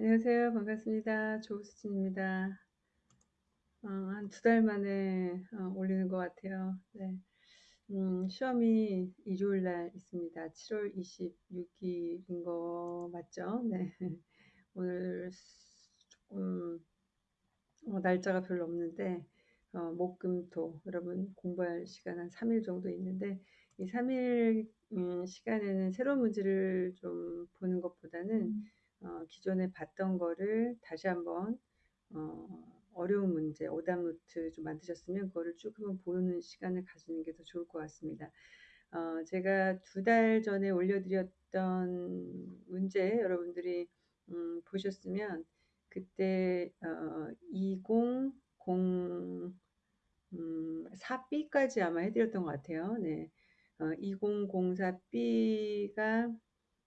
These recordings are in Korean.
안녕하세요. 반갑습니다. 조수진입니다. 어, 한두 달 만에 어, 올리는 것 같아요. 네. 음, 시험이 일요일 날 있습니다. 7월 26일인 거 맞죠? 네. 오늘 조금 어, 날짜가 별로 없는데 어, 목, 금, 토 여러분 공부할 시간 한 3일 정도 있는데 이 3일 음, 시간에는 새로운 문제를 좀 보는 것보다는 어, 기존에 봤던 거를 다시 한번 어, 어려운 문제, 오답 노트 좀 만드셨으면 그거를 쭉 한번 보는 시간을 가지는 게 더 좋을 것 같습니다. 어, 제가 두 달 전에 올려드렸던 문제 여러분들이 음, 보셨으면 그때 어, 2004B까지 음, 아마 해드렸던 것 같아요. 네. 어, 2004B가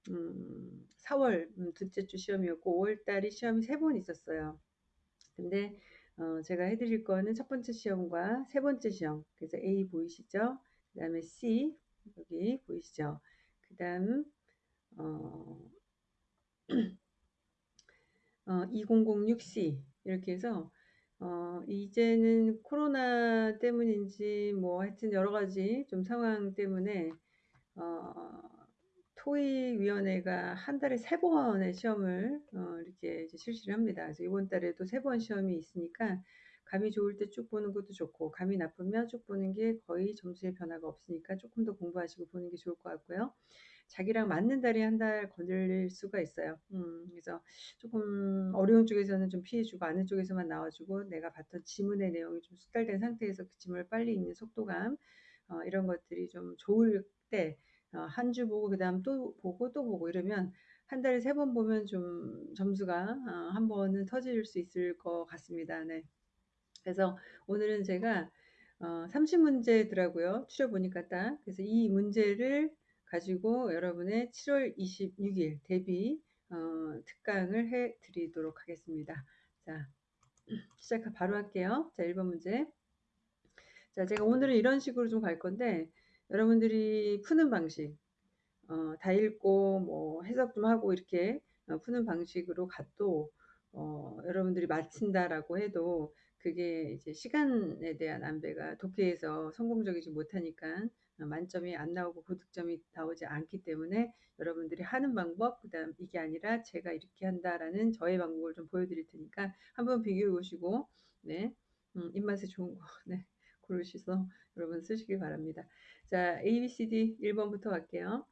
음, 4월 음, 둘째 주 시험이었고 5월 달이 시험이 세 번 있었어요. 근데 어, 제가 해드릴 거는 첫 번째 시험과 세 번째 시험. 그래서 A 보이시죠? 그 다음에 C 여기 보이시죠? 그 다음 어, 어, 2006C 이렇게 해서 어, 이제는 코로나 때문인지 뭐 하여튼 여러 가지 좀 상황 때문에 어, 토익위원회가 한 달에 세 번의 시험을 어, 이렇게 실시를 합니다. 그래서 이번 달에도 세 번 시험이 있으니까 감이 좋을 때 쭉 보는 것도 좋고 감이 나쁘면 쭉 보는 게 거의 점수의 변화가 없으니까 조금 더 공부하시고 보는 게 좋을 것 같고요. 자기랑 맞는 달이 한달 걸릴 수가 있어요. 음, 그래서 조금 어려운 쪽에서는 좀 피해주고 아는 쪽에서만 나와주고 내가 봤던 지문의 내용이 좀 숙달된 상태에서 그 지문을 빨리 읽는 속도감 어, 이런 것들이 좀 좋을 때 어, 한 주 보고 그 다음 또 보고 또 보고 이러면 한 달에 세 번 보면 좀 점수가 어, 한 번은 터질 수 있을 것 같습니다. 네. 그래서 오늘은 제가 어, 30문제더라고요. 추려 보니까 딱. 그래서 이 문제를 가지고 여러분의 7월 26일 대비 어, 특강을 해 드리도록 하겠습니다. 자, 시작 바로 할게요. 자, 1번 문제. 자, 제가 오늘은 이런 식으로 좀 갈 건데 여러분들이 푸는 방식 어, 다 읽고 뭐 해석 좀 하고 이렇게 어, 푸는 방식으로 가도 어, 여러분들이 마친다라고 해도 그게 이제 시간에 대한 안배가 독해에서 성공적이지 못하니까 어, 만점이 안 나오고 고득점이 나오지 않기 때문에 여러분들이 하는 방법 그다음 이게 아니라 제가 이렇게 한다라는 저의 방법을 좀 보여드릴 테니까 한번 비교해 보시고 네. 음, 입맛에 좋은 거 네, 고르셔서 여러분 쓰시기 바랍니다. 자 A, B, C, D 1번부터 갈게요.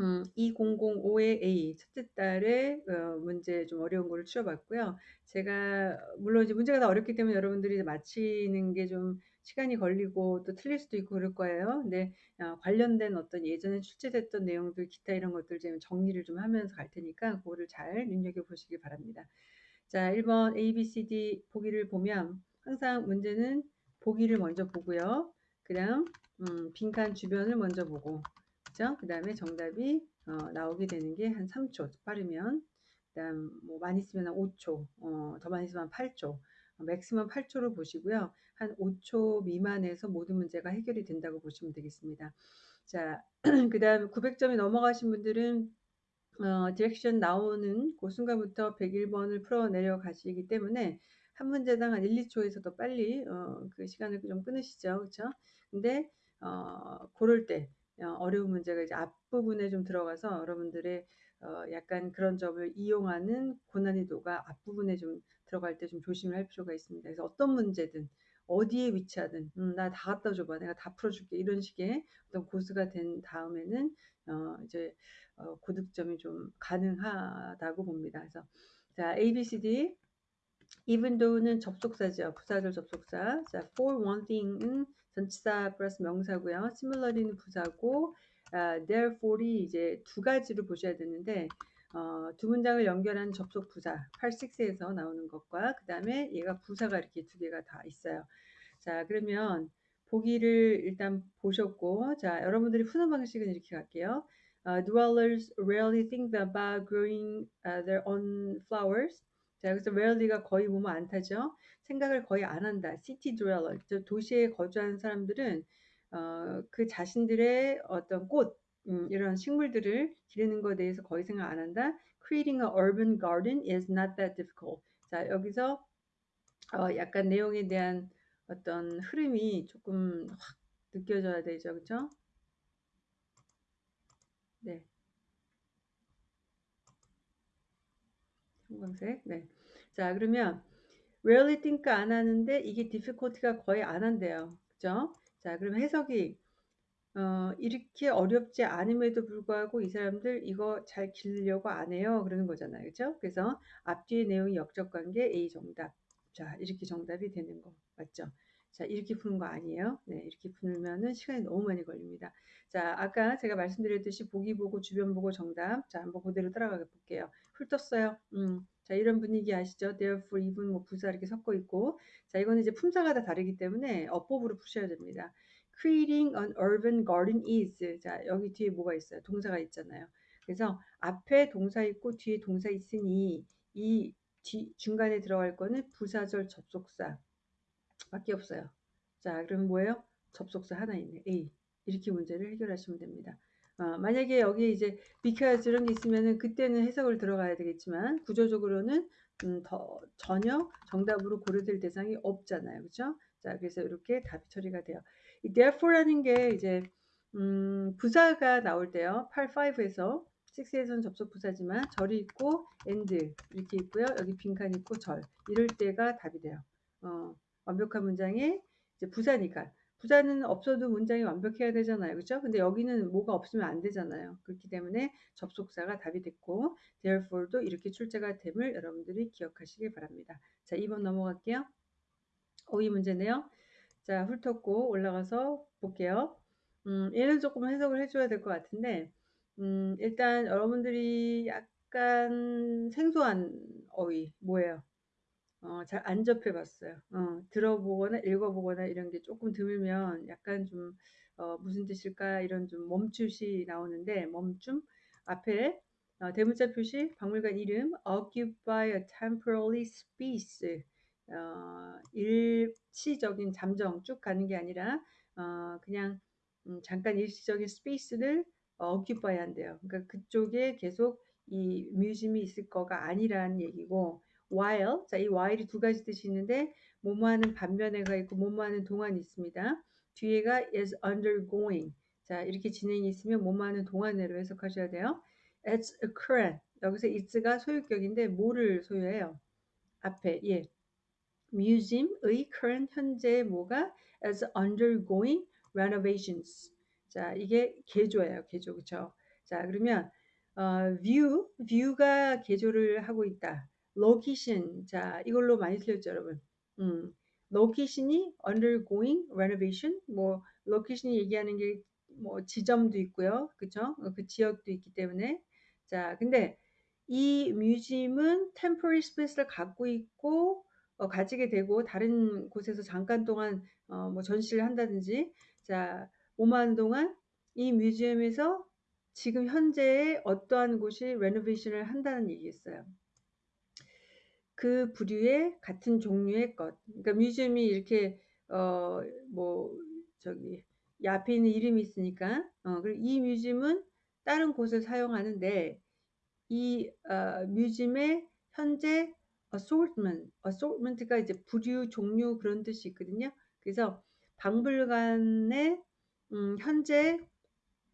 음, 2005의 A 첫째 달에 어, 문제 좀 어려운 거를 추려봤고요. 제가 물론 이제 문제가 다 어렵기 때문에 여러분들이 맞히는 게 좀 시간이 걸리고 또 틀릴 수도 있고 그럴 거예요. 근데 어, 관련된 어떤 예전에 출제됐던 내용들 기타 이런 것들 좀 정리를 좀 하면서 갈 테니까 그거를 잘 눈여겨 보시기 바랍니다. 자, 1번 A, B, C, D 보기를 보면 항상 문제는 보기를 먼저 보고요. 그 다음 음, 빈칸 주변을 먼저 보고 그죠? 그 다음에 정답이 어, 나오게 되는 게 한 3초 빠르면 그 다음 뭐 많이 쓰면 한 5초 어, 더 많이 쓰면 8초 어, 맥시멈 8초로 보시고요 한 5초 미만에서 모든 문제가 해결이 된다고 보시면 되겠습니다 자 그 다음 900점이 넘어가신 분들은 어, direction 나오는 그 순간부터 101번을 풀어 내려가시기 때문에 한 문제당 한 1, 2초에서 더 빨리 어, 그 시간을 좀 끊으시죠 그렇죠 근데 어, 고를 때 어, 어려운 문제가 이제 앞부분에 좀 들어가서 여러분들의 어, 약간 그런 점을 이용하는 고난이도가 앞부분에 좀 들어갈 때 좀 조심을 할 필요가 있습니다. 그래서 어떤 문제든 어디에 위치하든 음, 나 다 갖다 줘봐 내가 다 풀어줄게 이런 식의 어떤 고수가 된 다음에는 어, 이제 어, 고득점이 좀 가능하다고 봅니다. 그래서 자 A, B, C, D even though는 접속사죠. 부사절 접속사. 자 for one thing은 전치사 플러스 명사고요. similarly는 부사고 아, therefore이 이제 두 가지로 보셔야 되는데 어, 두 문장을 연결하는 접속 부사 86에서 나오는 것과 그 다음에 얘가 부사가 이렇게 두 개가 다 있어요. 자 그러면 보기를 일단 보셨고 자 여러분들이 푸는 방식은 이렇게 갈게요. Uh, dwellers rarely think about growing uh, their own flowers. 자 여기서 rarely가 거의 보면 안 타죠. 생각을 거의 안 한다. city dweller, 도시에 거주하는 사람들은 어, 그 자신들의 어떤 꽃, 음, 이런 식물들을 기르는 것에 대해서 거의 생각 안 한다. Creating a urban garden is not that difficult. 자, 여기서 어, 약간 내용에 대한 어떤 흐름이 조금 확 느껴져야 되죠. 그렇죠? 네. 형광색. 네. 자, 그러면 rarely think 안 하는데 이게 difficulty가 거의 안 한대요. 그죠? 자, 그럼 해석이 어, 이렇게 어렵지 않음에도 불구하고 이 사람들 이거 잘 기르려고 안 해요. 그러는 거잖아요. 그죠? 그래서 앞뒤의 내용이 역적 관계 A 정답. 자, 이렇게 정답이 되는 거. 맞죠? 자, 이렇게 푸는 거 아니에요. 네, 이렇게 풀면은 시간이 너무 많이 걸립니다. 자, 아까 제가 말씀드렸듯이 보기 보고 주변 보고 정답. 자, 한번 그대로 따라가 볼게요. 훑었어요. 음. 자, 이런 분위기 아시죠? therefore, even 뭐 부사 이렇게 섞어 있고. 자, 이거는 이제 품사가 다 다르기 때문에 어법으로 푸셔야 됩니다. creating an urban garden is. 자, 여기 뒤에 뭐가 있어요? 동사가 있잖아요. 그래서 앞에 동사 있고 뒤에 동사 있으니 이 뒤, 중간에 들어갈 거는 부사절 접속사 밖에 없어요. 자, 그럼 뭐예요? 접속사 하나 있네. A. 이렇게 문제를 해결하시면 됩니다. 어, 만약에 여기 이제 because 이런 게 있으면은 그때는 해석을 들어가야 되겠지만 구조적으로는 음, 더 전혀 정답으로 고려될 대상이 없잖아요. 그렇죠? 자, 그래서 이렇게 답이 처리가 돼요. 이 therefore라는 게 이제 음, 부사가 나올 때요. 8, 5에서 6에서는 접속 부사지만 절이 있고 and 이렇게 있고요. 여기 빈칸 있고 절 이럴 때가 답이 돼요. 어, 완벽한 문장에 이제 부사니까 부사는 없어도 문장이 완벽해야 되잖아요. 그렇죠? 근데 여기는 뭐가 없으면 안 되잖아요. 그렇기 때문에 접속사가 답이 됐고 therefore도 이렇게 출제가 됨을 여러분들이 기억하시길 바랍니다. 자, 2번 넘어갈게요. 오이 문제네요. 자, 훑었고 올라가서 볼게요. 음, 얘는 조금 해석을 해줘야 될 것 같은데 음, 일단 여러분들이 약간 생소한 어휘 뭐예요? 어, 잘 안 접해봤어요. 어, 들어보거나 읽어보거나 이런 게 조금 드물면 약간 좀 어, 무슨 뜻일까 이런 좀 멈춤이 나오는데 멈춤 앞에 어, 대문자 표시 박물관 이름 occupy a temporary space 어, 일시적인 잠정 쭉 가는 게 아니라 어, 그냥 음, 잠깐 일시적인 스페이스를 어, occupy 한대요. 그러니까 그쪽에 계속 이 뮤지엄이 있을 거가 아니라는 얘기고 while 자이 while이 두 가지 뜻이 있는데 뭐뭐하는 반면에가 있고 뭐뭐하는 동안이 있습니다. 뒤에가 is undergoing 자 이렇게 진행이 있으면 뭐뭐하는 동안으로 해석하셔야 돼요. It's a current 여기서 it's가 소유격인데 뭐를 소유해요? 앞에 예 museum의 current 현재 뭐가 as undergoing renovations 자 이게 개조예요 개조 그쵸? 자 그러면 어, view view가 개조를 하고 있다. Location. 자 이걸로 많이 틀렸죠 여러분. 음, location이 undergoing renovation. 뭐 location이 얘기하는 게 뭐 지점도 있고요. 그쵸? 그 지역도 있기 때문에. 자 근데 이 뮤지엄은 temporary space를 갖고 있고 어, 가지게 되고 다른 곳에서 잠깐 동안 어, 뭐 전시를 한다든지. 자 오만 동안 이 뮤지엄에서 지금 현재의 어떠한 곳이 레노베이션을 한다는 얘기였어요. 그 부류의 같은 종류의 것. 그러니까 뮤지엄이 이렇게 어 뭐 저기 이 앞에 있는 이름이 있으니까 어 그리고 이 뮤지엄은 다른 곳을 사용하는데 이 어, 뮤지엄의 현재 assortment, assortment가 이제 부류, 종류 그런 뜻이 있거든요. 그래서 박물관의 음, 현재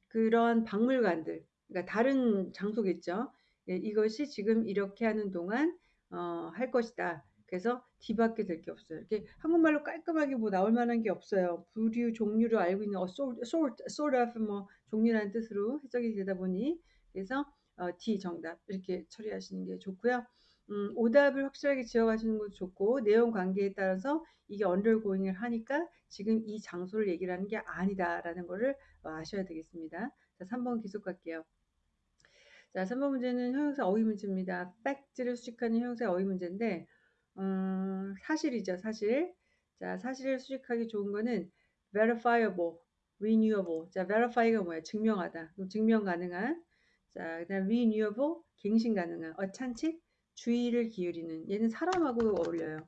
그런 박물관들, 그러니까 다른 장소겠죠. 예, 이것이 지금 이렇게 하는 동안 어, 할 것이다. 그래서 뒤밖에 될 게 없어요. 이렇게 한국말로 깔끔하게 뭐 나올 만한 게 없어요. 부류, 종류를 알고 있는 어, sort, sort, sort of 뭐 종류라는 뜻으로 해석이 되다 보니 그래서 어, D 정답 이렇게 처리하시는 게 좋고요. 음, 오답을 확실하게 지어가시는 것도 좋고 내용 관계에 따라서 이게 언더고잉을 하니까 지금 이 장소를 얘기를 하는 게 아니다라는 거를 어, 아셔야 되겠습니다. 자, 3번 계속 갈게요. 자, 3번 문제는 형용사 어휘 문제입니다. 팩트를 수식하는 형용사 어휘 문제인데 음, 사실이죠, 사실. 자, 사실을 수식하기 좋은 거는 verifiable, renewable. 자, verify가 뭐야? 증명하다. 증명 가능한. 자, 그다음 renewable, 갱신 가능한. 어찬치, 주의를 기울이는. 얘는 사람하고 어울려요.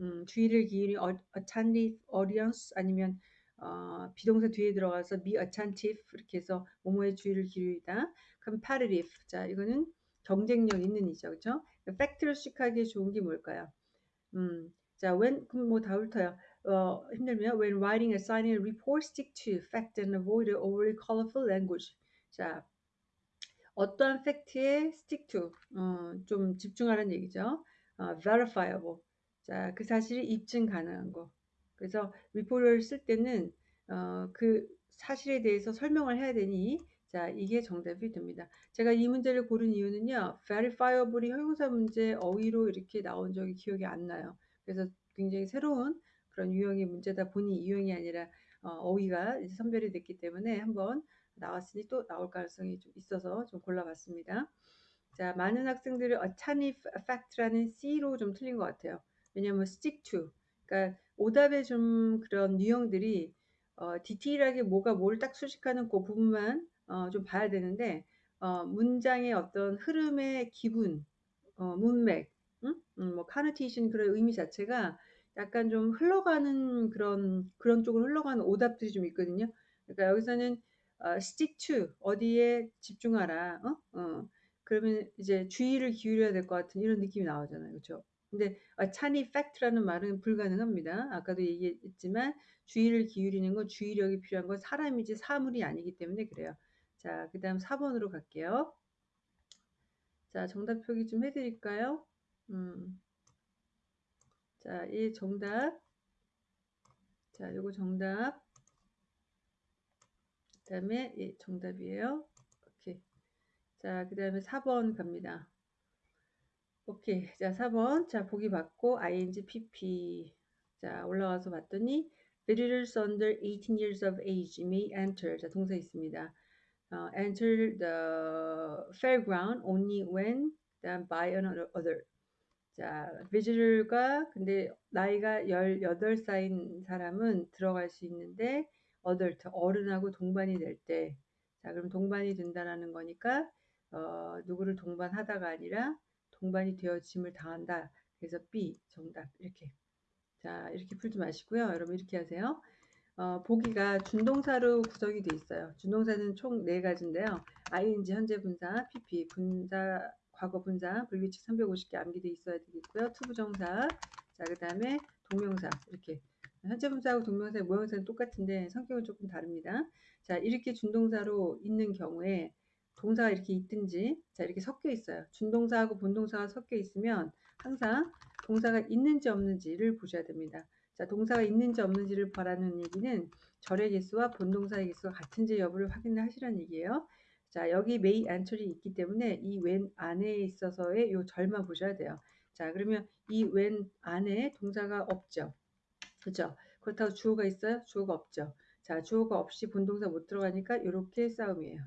음, 주의를 기울이 어, attentive audience 아니면 어, 비동사 뒤에 들어가서 be attentive 이렇게 해서 뭐뭐에 주의를 기울이다. Competitive 자 이거는 경쟁력 있는 이죠, 그렇죠? factor식하기 좋은 게 뭘까요? 음, 자 when 그럼 뭐다 훑어요. 어, 힘들면 when writing, assigning, report, stick to fact and avoid overly colorful language. 자 어떠한 팩트에 stick to 어, 좀 집중하라는 얘기죠. 어, verifiable 자 그 사실이 입증 가능한 거. 그래서 리포트를 쓸 때는 어, 그 사실에 대해서 설명을 해야 되니 자 이게 정답이 됩니다. 제가 이 문제를 고른 이유는요. verifiable이 형용사 문제 어휘로 이렇게 나온 적이 기억이 안 나요. 그래서 굉장히 새로운 그런 유형의 문제다 보니 유형이 아니라 어, 휘가 선별이 됐기 때문에 한번 나왔으니 또 나올 가능성이 좀 있어서 좀 골라봤습니다. 자, 많은 학생들이 attentive fact라는 C로 좀 틀린 것 같아요. 왜냐하면 stick to, 그러니까 오답의 좀 그런 유형들이 어, 디테일하게 뭐가 뭘 딱 수식하는 그 부분만 어, 좀 봐야 되는데 어, 문장의 어떤 흐름의 기분, 어, 문맥, 응? 음, 뭐 connotation 그런 의미 자체가 약간 좀 흘러가는 그런 그런 쪽으로 흘러가는 오답들이 좀 있거든요. 그러니까 여기서는 어, stick to 어디에 집중하라. 어? 어. 그러면 이제 주의를 기울여야 될 것 같은 이런 느낌이 나오잖아요. 그렇죠? 근데 아, 찬이 fact라는 말은 불가능합니다. 아까도 얘기했지만 주의를 기울이는 건 주의력이 필요한 건 사람이지 사물이 아니기 때문에 그래요. 자, 그 다음 4번으로 갈게요. 자, 정답 표기 좀 해드릴까요? 음. 자, 이 정답. 자, 요거 정답. 그 다음에 예, 정답이에요. 오케이. 자, 그 다음에 4번 갑니다. 오케이. 자, 4번. 자, 보기 받고 ing pp. 자, 올라가서 봤더니 visitors under 18 years of age may enter. 자, 동사 있습니다. Uh, enter the fairground only when then by another. 자, visitor가 근데 나이가 18살인 사람은 들어갈 수 있는데 adult, 어른하고 동반이 될 때, 자, 그럼 동반이 된다라는 거니까, 어, 누구를 동반하다가 아니라 동반이 되어짐을 당한다. 그래서 B, 정답. 이렇게. 자, 이렇게 풀지 마시고요. 여러분 이렇게 하세요. 어, 보기가 준동사로 구성이 돼 있어요. 준동사는 총 네 가지인데요. ing, 현재 분사, pp, 분사, 과거 분사, 불규칙 350개 암기돼 있어야 되겠고요. 투부정사, 자, 그 다음에 동명사, 이렇게. 현재 분사하고 동명사의 모양새는 똑같은데 성격은 조금 다릅니다. 자, 이렇게 준동사로 있는 경우에 동사가 이렇게 있든지 자, 이렇게 섞여 있어요. 준동사하고 본동사가 섞여 있으면 항상 동사가 있는지 없는지를 보셔야 됩니다. 자, 동사가 있는지 없는지를 보라는 얘기는 절의 개수와 본동사의 개수가 같은지 여부를 확인을 하시라는 얘기예요. 자, 여기 메이 안철이 있기 때문에 이 when 안에 있어서의 요 절만 보셔야 돼요. 자, 그러면 이 when 안에 동사가 없죠. 그죠? 그렇다고 주어가 있어요? 주어가 없죠. 자, 주어가 없이 본동사 못 들어가니까 이렇게 싸움이에요.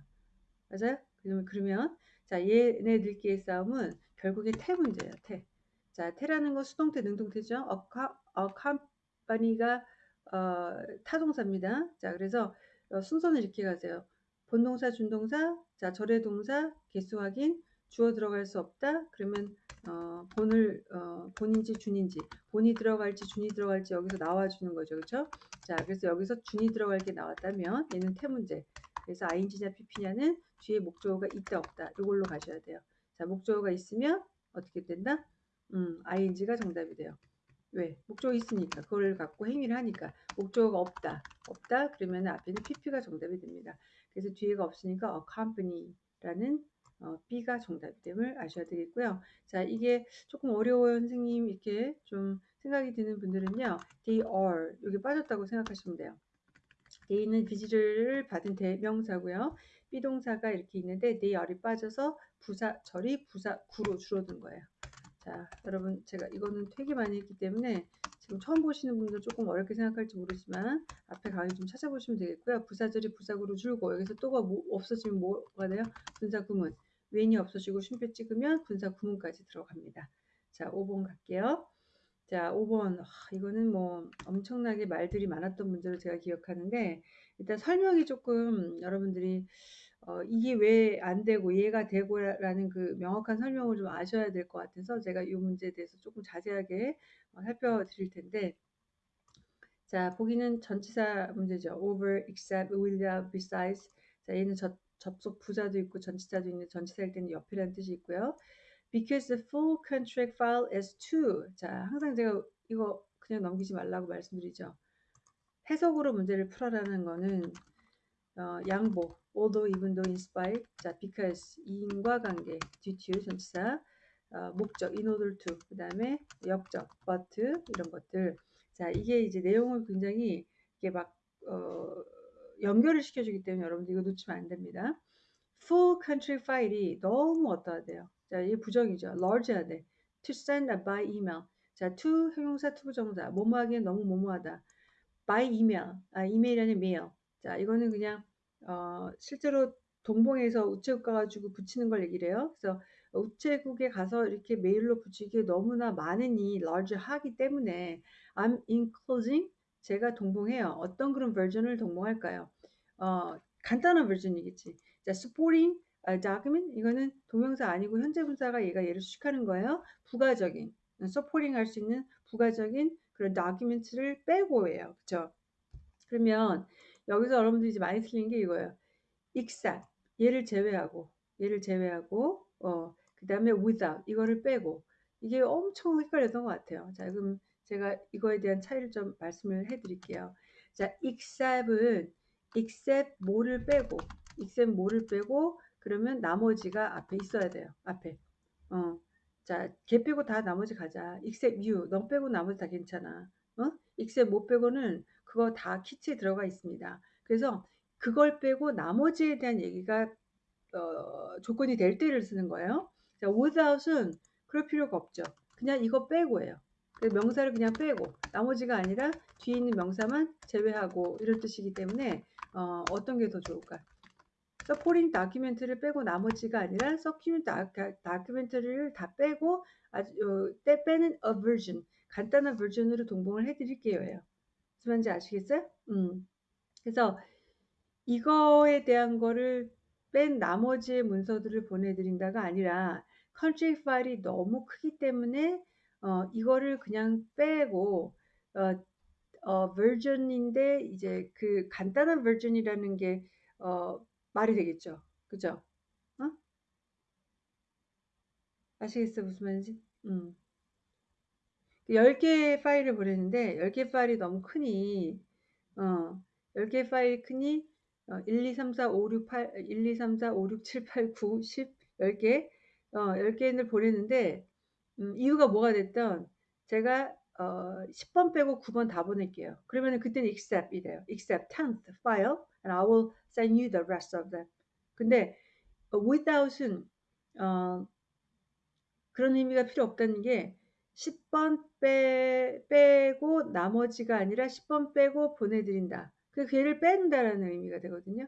맞아요? 그러면, 그러면 자, 얘네들끼리 싸움은 결국에 태 문제예요. 태. 자, 태라는 건 수동태, 능동태죠. 어카, 어캄 파니가 어, 타동사입니다. 자, 그래서 어, 순서는 이렇게 가세요. 본동사, 준동사, 자, 절의 동사, 개수 확인, 주어 들어갈 수 없다. 그러면 어, 본을 어, 본인지 준인지 본이 들어갈지 준이 들어갈지 여기서 나와주는 거죠. 그렇죠? 자, 그래서 여기서 준이 들어갈 게 나왔다면 얘는 태문제. 그래서 ing냐 pp냐는 뒤에 목적어가 있다 없다. 이걸로 가셔야 돼요. 자, 목적어가 있으면 어떻게 된다? 음, ing가 정답이 돼요. 왜? 목적어 있으니까 그걸 갖고 행위를 하니까 목적어가 없다. 없다. 그러면 앞에는 pp가 정답이 됩니다. 그래서 뒤에가 없으니까 accompany라는 어, B가 정답이 됨을 아셔야 되겠고요. 자, 이게 조금 어려워요, 선생님. 이렇게 좀 생각이 드는 분들은요. They are 여기 빠졌다고 생각하시면 돼요. they는 비지를 받은 대명사고요. 비동사가 이렇게 있는데 they are이 빠져서 부사 절이 부사 구로 줄어든 거예요. 자, 여러분 제가 이거는 되게 많이 했기 때문에 지금 처음 보시는 분들 조금 어렵게 생각할지 모르지만 앞에 강의 좀 찾아보시면 되겠고요. 부사절이 부사구로 줄고 여기서 또가 뭐 없어지면 뭐가 돼요? 분사구문. 웬이 없어지고 쉼표 찍으면 분사구문까지 들어갑니다. 자, 5번 갈게요. 자, 5번. 아, 이거는 뭐 엄청나게 말들이 많았던 문제로 제가 기억하는데 일단 설명이 조금 여러분들이 어, 이게 왜 안 되고 이해가 되고라는 그 명확한 설명을 좀 아셔야 될 것 같아서 제가 이 문제에 대해서 조금 자세하게 어, 살펴드릴 텐데 자, 보기는 전치사 문제죠. over, except, without, besides. 자, 얘는 접, 접속 부사도 있고 전치사도 있는데 전치사일 때는 옆이라는 뜻이 있고요. because the full contract file is true. 자, 항상 제가 이거 그냥 넘기지 말라고 말씀드리죠. 해석으로 문제를 풀어라는 거는 어, 양보, although, even though, in spite, 자, because, 인과관계, due to, 전치사, 어, 목적, in order to, 그 다음에 역적, but, 이런 것들. 자, 이게 이제 내용을 굉장히 이게 막, 어, 연결을 시켜주기 때문에 여러분들 이거 놓치면 안 됩니다. full country file이 너무 어떠하대요. 자, 이게 부정이죠. large해야 돼. to send by email. 자, to 형용사, to 부정사. 뭐뭐하기엔 너무 뭐뭐하다. by email. 아, 이메일이 아니라 mail. 자, 이거는 그냥 어, 실제로 동봉해서 우체국 가가지고 붙이는 걸 얘기를 해요. 그래서 우체국에 가서 이렇게 메일로 붙이기에 너무나 많으니 large 하기 때문에 I'm enclosing 제가 동봉해요. 어떤 그런 버전을 동봉할까요? 어, 간단한 버전이겠지. 자, supporting a document 이거는 동명사 아니고 현재 분사가 얘가 얘를 수식하는 거예요. 부가적인 supporting 할 수 있는 부가적인 그런 document를 빼고예요. 그쵸? 그러면 여기서 여러분들이 이제 많이 틀린 게 이거예요. except 얘를 제외하고 얘를 제외하고 어, 그 다음에 without 이거를 빼고 이게 엄청 헷갈렸던 것 같아요. 자 그럼 제가 이거에 대한 차이를 좀 말씀을 해드릴게요. 자 except은 except 뭐를 빼고 except 뭐를 빼고 그러면 나머지가 앞에 있어야 돼요. 앞에 어. 자, 걔 빼고 다 나머지 가자. except you. 너 빼고 나머지 다 괜찮아. 어? except 못 빼고는 그거 다 키트에 들어가 있습니다. 그래서 그걸 빼고 나머지에 대한 얘기가 어, 조건이 될 때를 쓰는 거예요. 자, without은 그럴 필요가 없죠. 그냥 이거 빼고예요. 명사를 그냥 빼고 나머지가 아니라 뒤에 있는 명사만 제외하고 이런 뜻이기 때문에 어, 어떤 게 더 좋을까? supporting document를 빼고 나머지가 아니라 supporting document를 다 빼고 아주 어, 때 빼는 a version 간단한 버전으로 동봉을 해드릴게요. 무슨 말인지 아시겠어요? 음. 그래서 이거에 대한 거를 뺀 나머지의 문서들을 보내드린다가 아니라 country 파일이 너무 크기 때문에 어, 이거를 그냥 빼고 어, 어, 버전인데 이제 그 간단한 버전이라는 게 어, 말이 되겠죠. 그죠? 어? 아시겠어 무슨 말인지? 음. 10개의 파일을 보냈는데 10개 파일이 너무 크니 어, 10개 파일이 크니 어, 1, 2, 3, 4, 5, 6, 8, 1, 2, 3, 4, 5, 6, 7, 8, 9, 10, 10개 어, 10개를 보냈는데 음, 이유가 뭐가 됐던 제가 어, 10번 빼고 9번 다 보낼게요. 그러면 그때는 accept이 돼요. accept 10th file and I will send you the rest of them. 근데 without은 어, 그런 의미가 필요 없다는 게 10번 빼, 빼고 나머지가 아니라 10번 빼고 보내드린다. 그 걔를 뺀다라는 의미가 되거든요.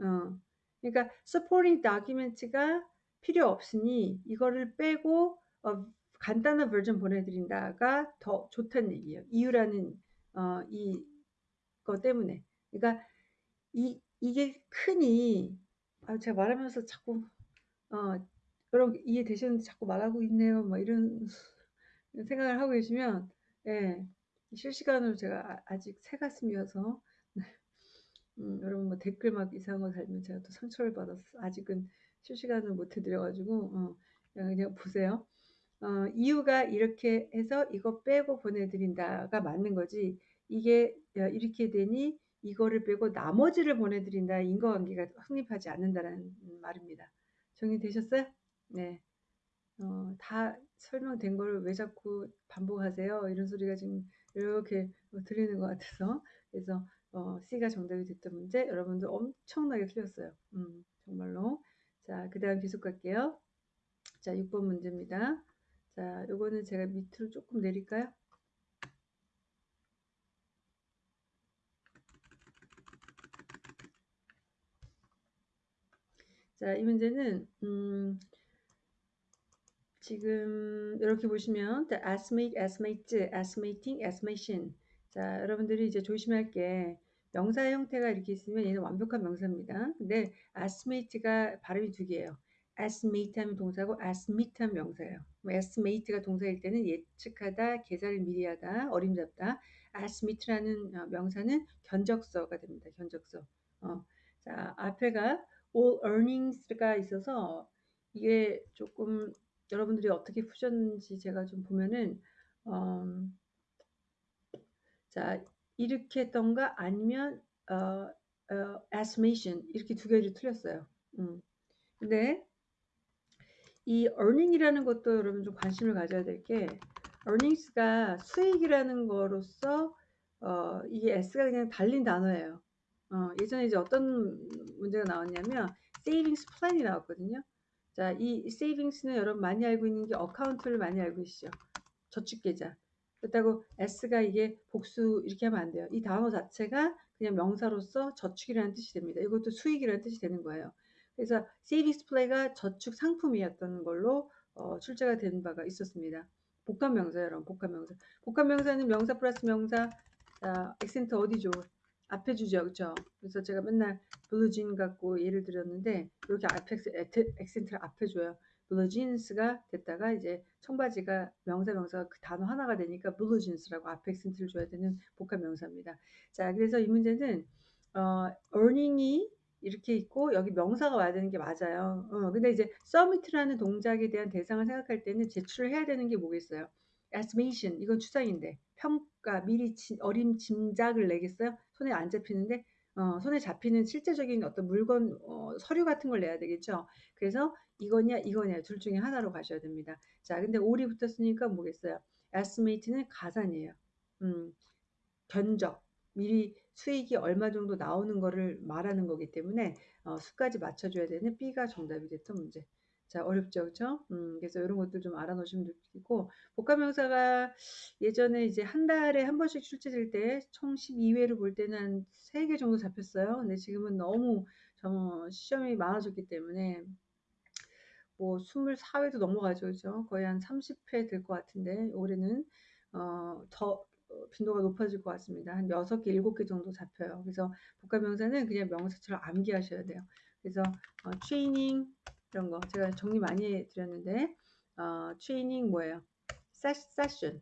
어. 그러니까 supporting document가 필요 없으니 이거를 빼고 어, 간단한 버전 보내드린다가 더 좋다는 얘기예요. 이유라는 어, 이거 때문에. 그러니까 이 이게 크니 아, 제가 말하면서 자꾸 어, 여러분 이해되시는지 자꾸 말하고 있네요. 막 이런 생각을 하고 계시면 예, 실시간으로 제가 아, 직 새 가슴이어서 네. 음, 여러분 뭐 댓글 막 이상한 거 달면 제가 또 상처를 받았어. 아직은 실시간을 못 해드려가지고 어, 그냥, 보세요. 어, 이유가 이렇게 해서 이거 빼고 보내드린다가 맞는 거지. 이게 이렇게 되니 이거를 빼고 나머지를 보내드린다 인과관계가 성립하지 않는다는 말입니다. 정리되셨어요? 네. 어, 다 설명된 걸 왜 자꾸 반복하세요? 이런 소리가 지금 이렇게 들리는 것 같아서 그래서 어, C가 정답이 됐던 문제 여러분들 엄청나게 틀렸어요. 음, 정말로. 자, 그 다음 계속 갈게요. 자, 6번 문제입니다. 자, 요거는 제가 밑으로 조금 내릴까요? 자, 이 문제는 음, 지금 이렇게 보시면 the estimate, estimate, estimating, estimation. 자, 여러분들이 이제 조심할 게 명사 형태가 이렇게 있으면 얘는 완벽한 명사입니다. 근데 estimate가 발음이 두 개예요. estimate 하면 동사고 estimate 하면 명사예요. 뭐 estimate가 동사일 때는 예측하다, 계산을 미리 하다, 어림잡다. estimate라는 어, 명사는 견적서가 됩니다. 견적서. 어, 자, 앞에가 all earnings가 있어서 이게 조금 여러분들이 어떻게 푸셨는지 제가 좀 보면은 어, 자 이렇게 했던가 아니면 어, 어, estimation 이렇게 두 개를 틀렸어요. 음. 근데 이 earning이라는 것도 여러분 좀 관심을 가져야 될 게 earnings가 수익이라는 거로서 어, 이게 s가 그냥 달린 단어예요. 어, 예전에 이제 어떤 문제가 나왔냐면 savings plan이 나왔거든요. 자, 이 savings는 여러분 많이 알고 있는 게 account를 많이 알고 계시죠. 저축 계좌. 그렇다고 s가 이게 복수 이렇게 하면 안 돼요. 이 단어 자체가 그냥 명사로서 저축이라는 뜻이 됩니다. 이것도 수익이라는 뜻이 되는 거예요. 그래서 savings plan이 저축 상품이었던 걸로 어, 출제가 된 바가 있었습니다. 복합 명사 여러분 복합 명사. 복합 명사는 명사 플러스 명사 자, 액센트 어디죠? 앞에 주죠. 그렇죠? 그래서 제가 맨날 blue jean 갖고 예를 들었는데 이렇게 앞에 accent를 앞에 줘요. blue jeans가 됐다가 이제 청바지가 명사 명사가 그 단어 하나가 되니까 blue jeans라고 앞에 accent를 줘야 되는 복합 명사입니다. 자, 그래서 이 문제는 어, earning이 이렇게 있고 여기 명사가 와야 되는 게 맞아요. 어, 근데 이제 submit라는 동작에 대한 대상을 생각할 때는 제출을 해야 되는 게 뭐겠어요? estimation 이건 추상인데 평가 미리 지, 어림 짐작을 내겠어요? 손에 안 잡히는데 어, 손에 잡히는 실제적인 어떤 물건 어, 서류 같은 걸 내야 되겠죠. 그래서 이거냐 이거냐 둘 중에 하나로 가셔야 됩니다. 자, 근데 올이 붙었으니까 뭐겠어요? estimate는 가산이에요. 음, 견적 미리 수익이 얼마 정도 나오는 거를 말하는 거기 때문에 어, 수까지 맞춰줘야 되는 B가 정답이 됐던 문제. 자, 어렵죠, 그렇죠? 음, 그래서 이런 것들 좀 알아놓으시면 좋겠고 복합명사가 예전에 이제 한 달에 한 번씩 출제될 때 총 12회를 볼 때는 한 3개 정도 잡혔어요. 근데 지금은 너무 정, 시험이 많아졌기 때문에 뭐 24회도 넘어가죠, 그죠? 거의 한 30회 될 것 같은데 올해는 어, 더 빈도가 높아질 것 같습니다. 한 6개, 7개 정도 잡혀요. 그래서 복합명사는 그냥 명사처럼 암기하셔야 돼요. 그래서 어, 트레이닝 이런 거 제가 정리 많이 해드렸는데 어, 트레이닝 뭐예요? 세션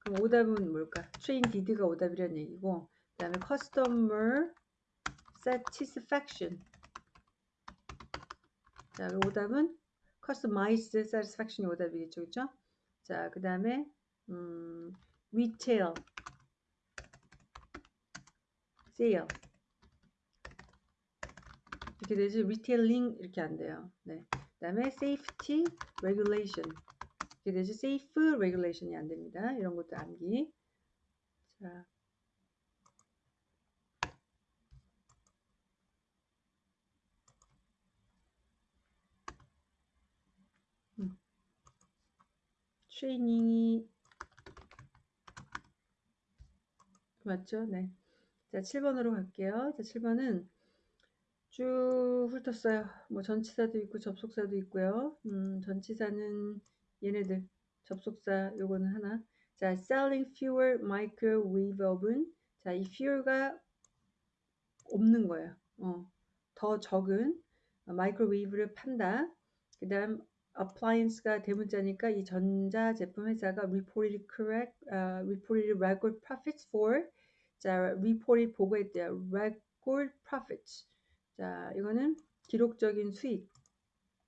그럼 오답은 뭘까? trained가 오답이라는 얘기고 그 다음에 customer satisfaction 자, 오답은 customize satisfaction이 오답이겠죠, 그렇죠? 자, 그 다음에 음, retail, sale 이렇게 되지 retailing 이렇게 안 돼요. 네. 그다음에 safety regulation 이렇게 되지 safe regulation이 안 됩니다. 이런 것도 암기. 자. 음. 트레이닝이 맞죠? 네. 자, 7번으로 갈게요. 자, 7번은 쭉 훑었어요. 뭐 전치사도 있고 접속사도 있고요. 음, 전치사는 얘네들 접속사 요거는 하나. 자, selling fewer microwave oven. 자, 이 fewer가 없는 거예요. 어, 더 적은 마이크로웨이브를 판다. 그다음 appliance가 대문자니까 이 전자 제품 회사가 reported correct, uh, reported record profits for 자, report이 보고했대요. record profits. 자, 이거는 기록적인 수익.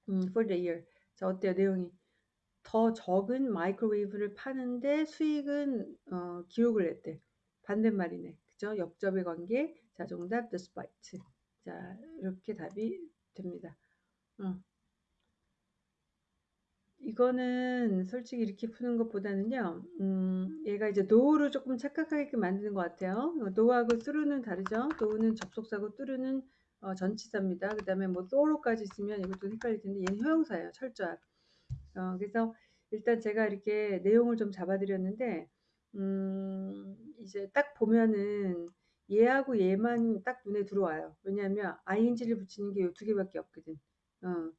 음, for the year. 자, 어때요? 내용이. 더 적은 microwave를 파는데 수익은 어, 기록을 했대. 반대말이네. 그죠? 역접의 관계. 자, 정답 despite. 자, 이렇게 답이 됩니다. 어. 이거는 솔직히 이렇게 푸는 것보다는요, 음, 얘가 이제 노우를 조금 착각하게 만드는 것 같아요. though하고 through는 다르죠. though는 접속사고 through는 어, 전치사입니다. 그 다음에 뭐 thorough까지 있으면 이것도 헷갈릴 텐데 얘는 효용사예요. 철저한. 어, 그래서 일단 제가 이렇게 내용을 좀 잡아드렸는데, 음, 이제 딱 보면은 얘하고 얘만 딱 눈에 들어와요. 왜냐하면 ing를 붙이는 게 이 두 개밖에 없거든. 어.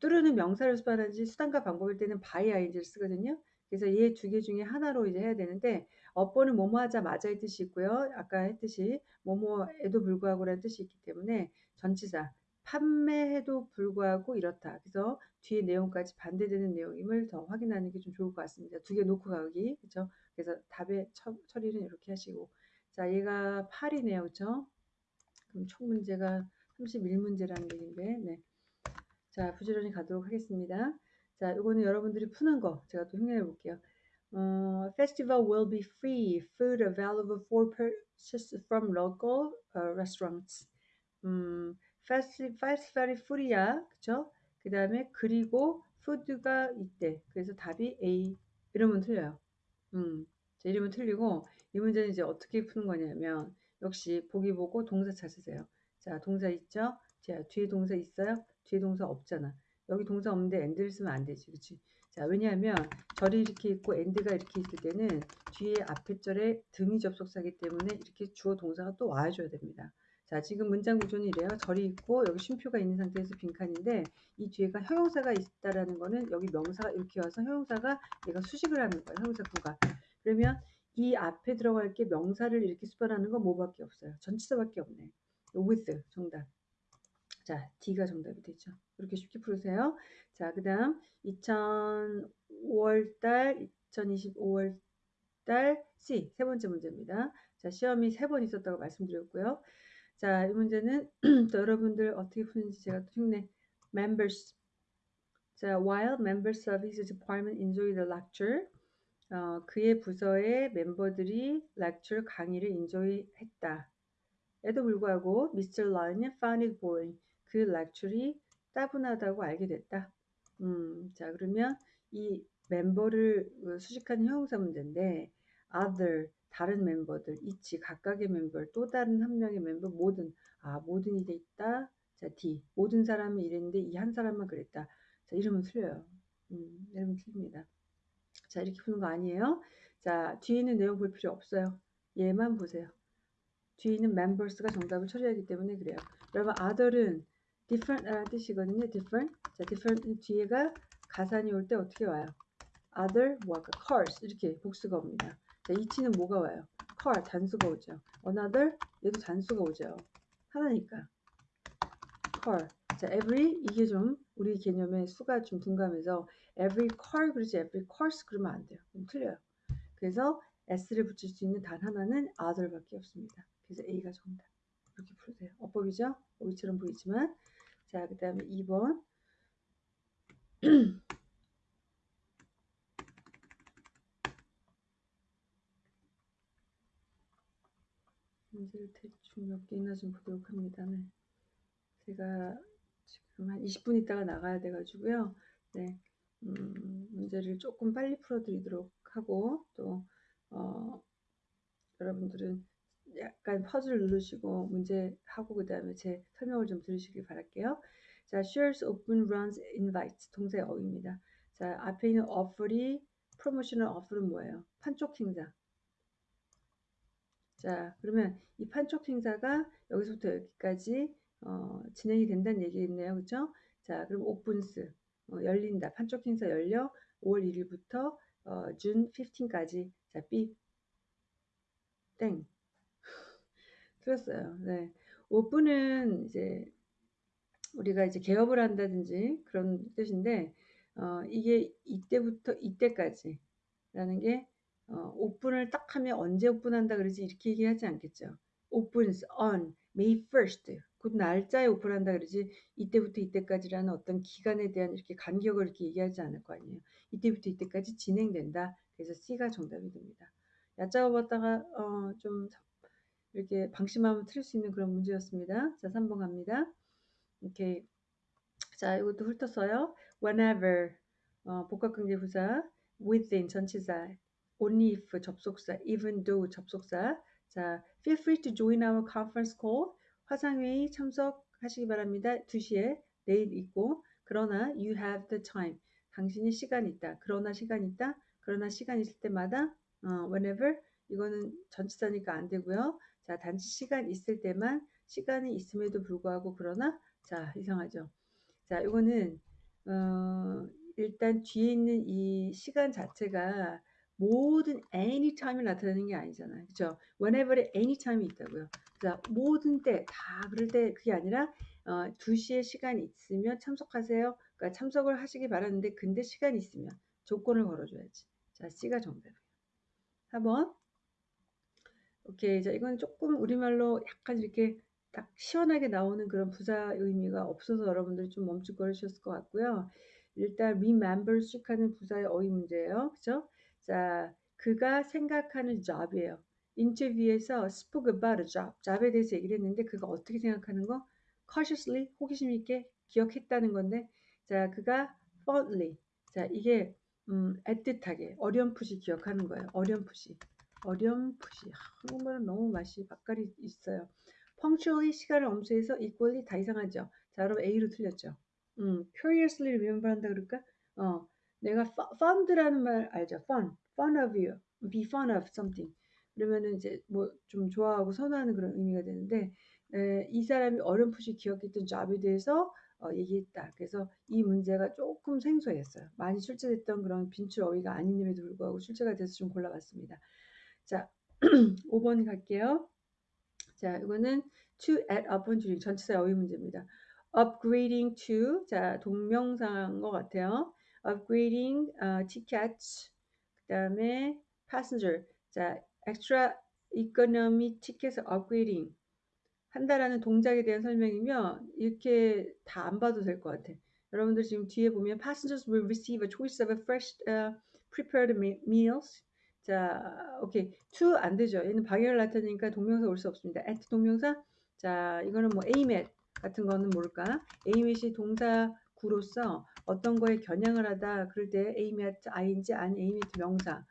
뚜르는 명사를 수반하지 수단과 방법일 때는 by ing를 쓰거든요. 그래서 얘 두 개 중에 하나로 이제 해야 되는데 어법은 뭐뭐 하자마자의 뜻이 있고요. 아까 했듯이 뭐뭐에도 불구하고라는 뜻이 있기 때문에 전치사 판매해도 불구하고 이렇다. 그래서 뒤에 내용까지 반대되는 내용임을 더 확인하는 게 좀 좋을 것 같습니다. 두 개 놓고 가기. 그렇죠? 그래서 답의 처, 처리는 이렇게 하시고 자, 얘가 8이네요. 그렇죠? 그럼 총 문제가 31문제라는 얘기인데 네. 자, 부지런히 가도록 하겠습니다. 자, 이거는 여러분들이 푸는 거 제가 또 흉내내 볼게요. 어, festival will be free. Food available for purchase from local uh, restaurants. 음, festi, festival이 free야. 그쵸? 그 다음에 그리고 food가 있대. 그래서 답이 A. 이러면 틀려요. 음, 자, 이러면 틀리고 이 문제는 이제 어떻게 푸는 거냐면 역시 보기 보고 동사 찾으세요. 자, 동사 있죠? 자, 뒤에 동사 있어요? 뒤에 동사 없잖아. 여기 동사 없는데 and를 쓰면 안 되지. 그치? 자, 왜냐하면 절이 이렇게 있고 and가 이렇게 있을 때는 뒤에 앞에 절에 등위 접속사기 때문에 이렇게 주어 동사가 또 와줘야 됩니다. 자, 지금 문장 구조는 이래요. 절이 있고 여기 쉼표가 있는 상태에서 빈칸인데 이 뒤에가 형용사가 있다라는 거는 여기 명사가 이렇게 와서 형용사가 얘가 수식을 하는 거예요. 형용사 구가. 그러면 이 앞에 들어갈 게 명사를 이렇게 수반하는 건 뭐밖에 없어요. 전치사밖에 없네. with 정답. 자, D가 정답이 되죠. 이렇게 쉽게 풀으세요. 자, 그 다음 2005월달, 2025월달 C 세 번째 문제입니다. 자, 시험이 세 번 있었다고 말씀드렸고요. 자, 이 문제는 또 여러분들 어떻게 푸는지 제가 또 흉내. Members. 자, while members of his department enjoy the lecture, 어, 그의 부서의 멤버들이 lecture 강의를 enjoy했다. 에도 불구하고 Mr. Lyon found it boring. 그 lecture이 따분하다고 알게 됐다. 음, 자 그러면 이 멤버를 수식하는 형용사 문제인데 other 다른 멤버들, 이치 각각의 멤버, 또 다른 한 명의 멤버 모든 아 모든이 돼 있다. 자 D 모든 사람이 이랬는데 이 한 사람만 그랬다. 자 이러면 틀려요. 음, 이러면 틀립니다. 자 이렇게 푸는 거 아니에요. 자 뒤에 있는 내용 볼 필요 없어요. 얘만 보세요. 뒤에 있는 members가 정답을 처리하기 때문에 그래요. 여러분 other은 different라는 뜻이거든요. different. 자 different 뒤에가 가산이 올 때 어떻게 와요? other 뭐할까? cars 이렇게 복수가 옵니다. 자, 이치는 뭐가 와요? car 단수가 오죠. another 얘도 단수가 오죠. 하나니까 car. 자, every 이게 좀 우리 개념의 수가 좀 둔감해서 every car 그러지 every course 그러면 안 돼요. 그럼 틀려요. 그래서 s를 붙일 수 있는 단 하나는 other밖에 없습니다. 그래서 A가 정답. 이렇게 풀으세요. 어법이죠? 어휘처럼 보이지만 자, 그 다음에 2번 문제를 대충 몇 개나 좀 보도록 합니다. 네. 제가 지금 한 20분 있다가 나가야 돼가지고요. 네. 음, 문제를 조금 빨리 풀어드리도록 하고 또 어, 여러분들은 약간 pause를 누르시고 문제 하고 그 다음에 제 설명을 좀 들으시길 바랄게요. 자, shares open runs invite 동사 어휘입니다. 자, 앞에 있는 offer이 promotional offer은 뭐예요? 판촉 행사. 자, 그러면 이 판촉 행사가 여기서부터 여기까지 어, 진행이 된다는 얘기겠네요. 그죠? 자, 그럼 opens 어, 열린다. 판촉 행사 열려 5월 1일부터 어, 준 15까지. 자, B 땡. 틀렸어요. 네. 오픈은 이제 우리가 이제 개업을 한다든지 그런 뜻인데 어, 이게 이때부터 이때까지라는 게 어, 오픈을 딱 하면 언제 오픈한다 그러지 이렇게 얘기하지 않겠죠. opens on May 1st. 그 날짜에 오픈한다 그러지 이때부터 이때까지라는 어떤 기간에 대한 이렇게 간격을 이렇게 얘기하지 않을 거 아니에요. 이때부터 이때까지 진행된다. 그래서 C가 정답이 됩니다. 얕잡아 봤다가 어, 좀 이렇게 방심하면 틀릴 수 있는 그런 문제였습니다. 자, 3번 갑니다. 오케이. 자, 이것도 훑었어요. whenever 어, 복합관계 부사 within 전치사 only if 접속사, even though 접속사. 자, feel free to join our conference call. 화상회의 참석하시기 바랍니다. 2시에 내일 있고 그러나 you have the time. 당신이 시간 있다. 그러나 시간 있다. 그러나 시간 있을 때마다 어, whenever 이거는 전치사니까 안 되고요. 자, 단지 시간 있을 때만 시간이 있음에도 불구하고 그러나 자, 이상하죠. 자, 이거는 어, 일단 뒤에 있는 이 시간 자체가 모든 anytime을 나타내는 게 아니잖아요. 그죠? whenever에 anytime이 있다고요. 자, 모든 때, 다 그럴 때 그게 아니라 어, 2시에 시간이 있으면 참석하세요. 그러니까 참석을 하시기 바라는데 근데 시간이 있으면 조건을 걸어줘야지. 자, C가 정답이에요. 4번. 오케이. 자, 이건 조금 우리말로 약간 이렇게 딱 시원하게 나오는 그런 부사 의미가 없어서 여러분들이 좀 멈칫거리셨을 것 같고요. 일단 remember 씩 하는 부사의 어휘 문제예요. 그죠? 자, 그가 생각하는 job이에요. 인터뷰에서 spoke about a job, job에 대해서 얘기를 했는데 그가 어떻게 생각하는 거? cautiously, 호기심 있게 기억했다는 건데 자, 그가 fondly, 자, 이게 음, 애틋하게, 어렴풋이 기억하는 거예요. 어렴풋이. 어렴풋이. 한국말은 너무 맛이 바깥이 있어요. punctually 시간을 엄수해서 equally 다 이상하죠. 자, 여러분 A로 틀렸죠. 음, curiously remember 한다 그럴까? 어, 내가 fond라는 말 알죠? fun, fun of you, be fun of something. 그러면은 이제 뭐 좀 좋아하고 선호하는 그런 의미가 되는데 에, 이 사람이 어렴풋이 기억했던 job에 대해서 어, 얘기했다. 그래서 이 문제가 조금 생소했어요. 많이 출제됐던 그런 빈출 어휘가 아닌 임에도 불구하고 출제가 돼서 좀 골라봤습니다. 자, 5번 갈게요. 자, 이거는 to add upon during 전치사 어휘 문제입니다. upgrading to 자, 동명사인 것 같아요. upgrading uh, tickets 그다음에 passenger 자, extra economy tickets upgrading 한다라는 동작에 대한 설명이면 이렇게 다 안 봐도 될 것 같아. 여러분들 지금 뒤에 보면 passengers will receive a choice of a fresh uh, prepared meals. 자, 오케이. to 안 되죠. 얘는 방해를 나타내니까 동명사 올 수 없습니다. at 동명사. 자, 이거는 뭐 aim at 같은 거는 뭘까? aim at이 동사 구로서 어떤 거에 겨냥을 하다 그럴 때 aim at ing 아니 aim at 명사.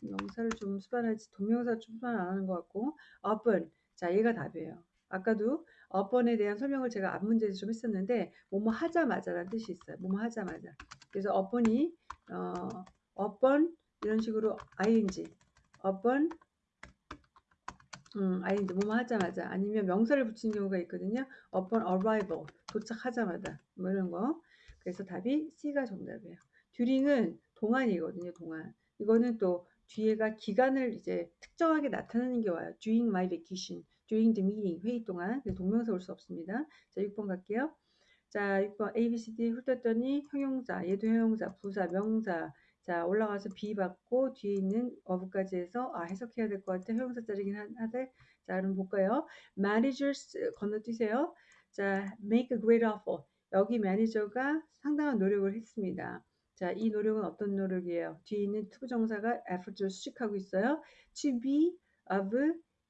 명사를 좀 수반하지 동명사 좀 수반 안 하는 것 같고 up은 자 얘가 답이에요. 아까도 upon에 대한 설명을 제가 앞 문제에서 좀 했었는데 뭐뭐 하자마자라는 뜻이 있어요. 뭐뭐 하자마자. 그래서 upon이 어, upon 이런 식으로 ing, upon 음, ing 뭐뭐 하자마자 아니면 명사를 붙이는 경우가 있거든요. upon arrival 도착하자마자 뭐 이런 거. 그래서 답이 C가 정답이에요. during은 동안이거든요. 동안. 이거는 또 뒤에가 기간을 이제 특정하게 나타내는 게 와요. during my vacation. during the meeting 회의 동안 동명사 올 수 없습니다. 자 6번 갈게요. 자 6번 A, B, C, D 훑었더니 형용사 얘도 형용사 부사 명사 자 올라가서 B 받고 뒤에 있는 어부까지 해서 아 해석해야 될 것 같아 형용사 자리긴 하되 자 그럼 볼까요? managers 건너뛰세요. 자 make a great offer 여기 매니저가 상당한 노력을 했습니다. 자, 이 노력은 어떤 노력이에요? 뒤에 있는 투부정사가 effort를 수식하고 있어요. To be of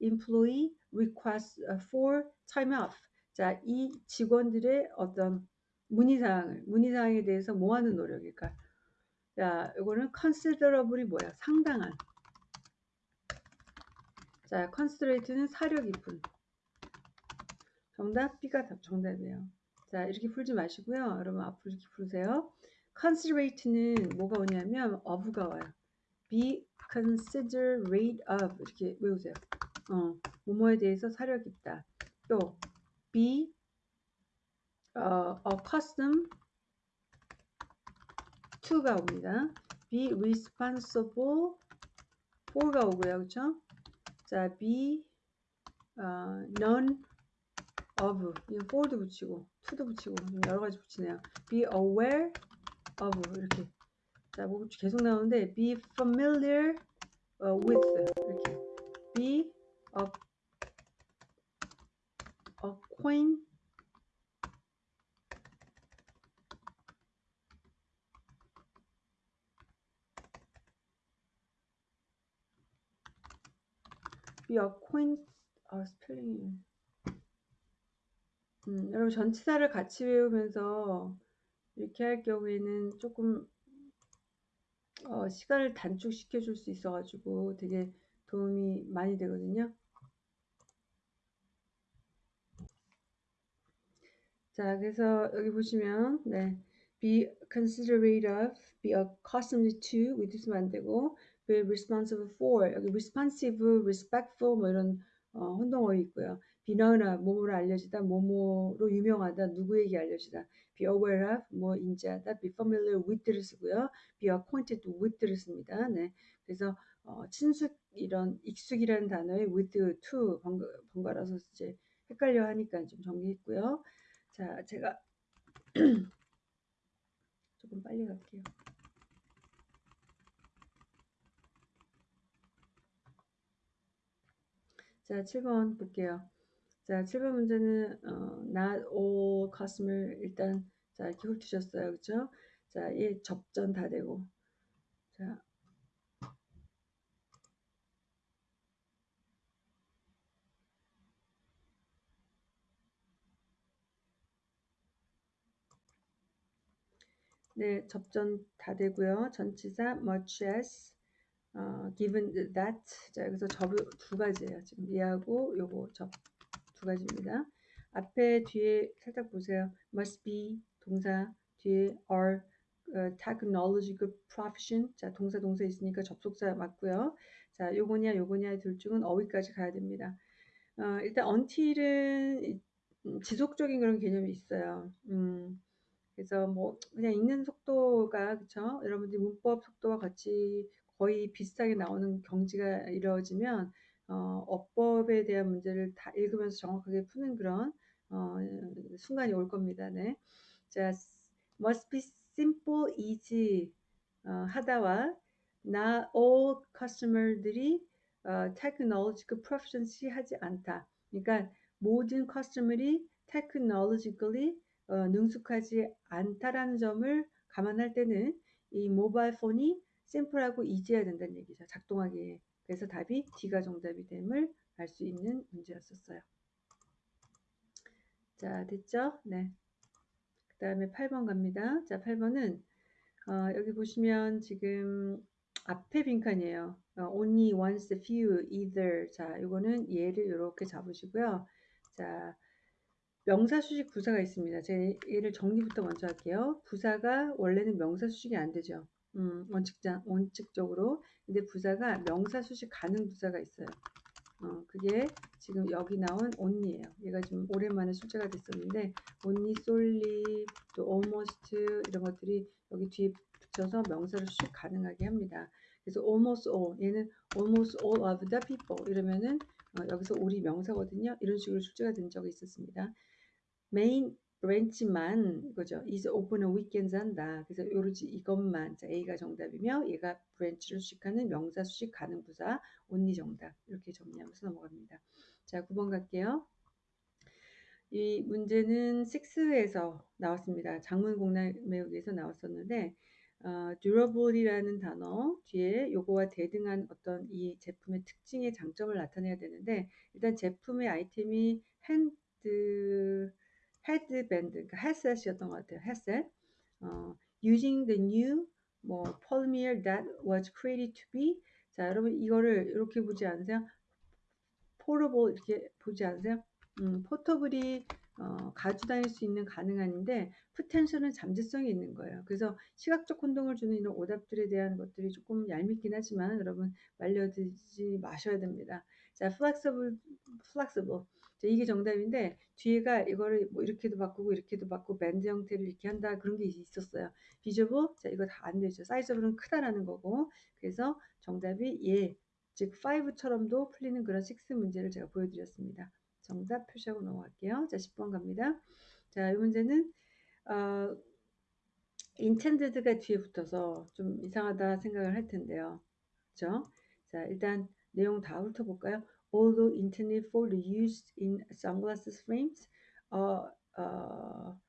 employee request for time off. 자, 이 직원들의 어떤 문의사항을, 문의사항에 대해서 뭐 하는 노력일까? 자, 이거는 considerable이 뭐야? 상당한. 자, considerate는 사려 깊은. 정답 B가 정답이에요. 자, 이렇게 풀지 마시고요. 여러분 앞으로 이렇게 풀으세요. considerate는 뭐가 오냐면 of가 와요. be considerate of 이렇게 외우세요. 어, 뭐뭐에 대해서 사려 깊다. 또 be 어, accustomed to가 옵니다. be responsible for가 오고요. 그렇죠? 자, be 어, none of 이거 for도 붙이고 to도 붙이고 여러 가지 붙이네요. be aware of 이렇게 자, 뭐 계속 나오는데 be familiar uh, with 이렇게 be acquaint 아 스펠링이 음, 여러분 전치사를 같이 외우면서 이렇게 할 경우에는 조금 어, 시간을 단축시켜 줄 수 있어 가지고 되게 도움이 많이 되거든요. 자, 그래서 여기 보시면 네, be considerate of, be accustomed to with 있으면 안 되고 be responsible for 여기 responsive, respectful 뭐 이런 어, 혼동어이 있고요. of 뭐뭐로 알려지다, 뭐뭐로 유명하다, 누구에게 알려지다. be aware of 뭐 인지하다, be familiar with를 쓰고요. be acquainted with를 씁니다. 네, 그래서 어, 친숙 이런 익숙이라는 단어에 with to 번갈아서 이제 헷갈려 하니까 좀 정리했고요. 자, 제가 조금 빨리 갈게요. 자, 7번 볼게요. 자, 7번 문제는 어, not all customer 일단 자, 이렇게 훑으셨어요. 그렇죠? 자, 얘 접전 다 되고. 자, 네, 접전 다 되고요. 전치사 much as 어, given that 자 여기서 접두 가지예요. 지금 이하고 요거 접 두 가지입니다. 앞에 뒤에 살짝 보세요. must be 동사 뒤에 are 어, technological profession 자 동사 동사 있으니까 접속사 맞고요. 자 요거냐 요거냐 둘 중은 어휘까지 가야 됩니다. 어, 일단 until은 지속적인 그런 개념이 있어요. 음, 그래서 뭐 그냥 읽는 속도가 그쵸? 여러분들이 문법 속도와 같이 거의 비슷하게 나오는 경지가 이루어지면 어, 어법에 대한 문제를 다 읽으면서 정확하게 푸는 그런 어, 순간이 올 겁니다. 네. 자, must be simple, easy 어, 하다와 not all customer들이 어, technological proficiency 하지 않다. 그러니까 모든 커스터머리 technologically 어, 능숙하지 않다라는 점을 감안할 때는 이 모바일 폰이 심플하고 이지해야 된다는 얘기죠. 작동하기에. 그래서 답이 D가 정답이 됨을 알 수 있는 문제였었어요. 자, 됐죠? 네. 그 다음에 8번 갑니다. 자, 8번은 어, 여기 보시면 지금 앞에 빈칸이에요. 어, only, once, few, either. 자, 이거는 얘를 이렇게 잡으시고요. 자, 명사 수식 부사가 있습니다. 제가 얘를 정리부터 먼저 할게요. 부사가 원래는 명사 수식이 안 되죠. 음, 원칙자, 원칙적으로. 근데 부사가 명사 수식 가능 부사가 있어요. 어, 그게 지금 여기 나온 only예요. 얘가 지금 오랜만에 출제가 됐었는데 only, solely, 또 almost 이런 것들이 여기 뒤에 붙여서 명사를 수식 가능하게 합니다. 그래서 almost all 얘는 almost all of the people 이러면은 어, 여기서 우리 명사거든요. 이런 식으로 출제가 된 적이 있었습니다. main branch만 이거죠. is open on weekends 한다. 그래서 요러지 이것만 자, A가 정답이며 얘가 branch를 수식하는 명사 수식 가능 부사 only 정답 이렇게 정리하면서 넘어갑니다. 자 9번 갈게요. 이 문제는 6에서 나왔습니다. 장문 공략 외우기에서 나왔었는데 어, durable이라는 단어 뒤에 요거와 대등한 어떤 이 제품의 특징의 장점을 나타내야 되는데 일단 제품의 아이템이 hand headband, 그러니까 headset이었던 것 같아요. 헤셋. 어, using the new 뭐 polymer that was created to be. 자, 여러분 이거를 이렇게 보지 않으세요? 포러블 이렇게 보지 않으세요? 음, 포터블이 어, 가져 다닐 수 있는 가능한인데 포텐셜은 잠재성이 있는 거예요. 그래서 시각적 혼동을 주는 이런 오답들에 대한 것들이 조금 얄밉긴 하지만 여러분 말려들지 마셔야 됩니다. 자, flexible, flexible. 자, 이게 정답인데 뒤에가 이거를 뭐 이렇게도 바꾸고 이렇게도 바꾸고 밴드 형태를 이렇게 한다 그런 게 있었어요. 비저블 자 이거 다 안 되죠. 사이즈블은 크다라는 거고 그래서 정답이 예, 즉 5처럼도 풀리는 그런 6 문제를 제가 보여드렸습니다. 정답 표시하고 넘어갈게요. 자 10번 갑니다. 자 이 문제는 어, intended가 뒤에 붙어서 좀 이상하다 생각을 할 텐데요. 그렇죠? 자 일단 내용 다 훑어볼까요? Although intended for use in sunglasses frames. 어, 어,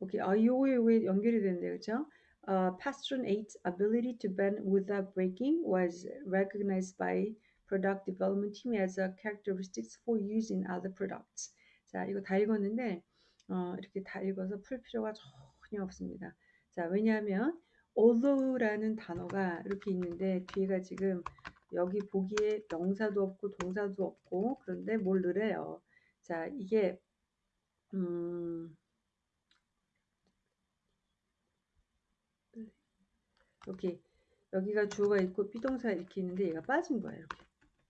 오케이. 아, 요거에 요거에 연결이 되는데요. 그렇죠? Uh, Pastron 8's ability to bend without breaking was recognized by product development team as a characteristics for use in other products. 자, 이거 다 읽었는데 어, 이렇게 다 읽어서 풀 필요가 전혀 없습니다. 자, 왜냐하면 although라는 단어가 이렇게 있는데 뒤에가 지금 여기 보기에 명사도 없고 동사도 없고 그런데 뭘 넣으래요. 자, 이게 음 여기 여기가 주어가 있고 비동사 이렇게 있는데 얘가 빠진 거예요. 이렇게.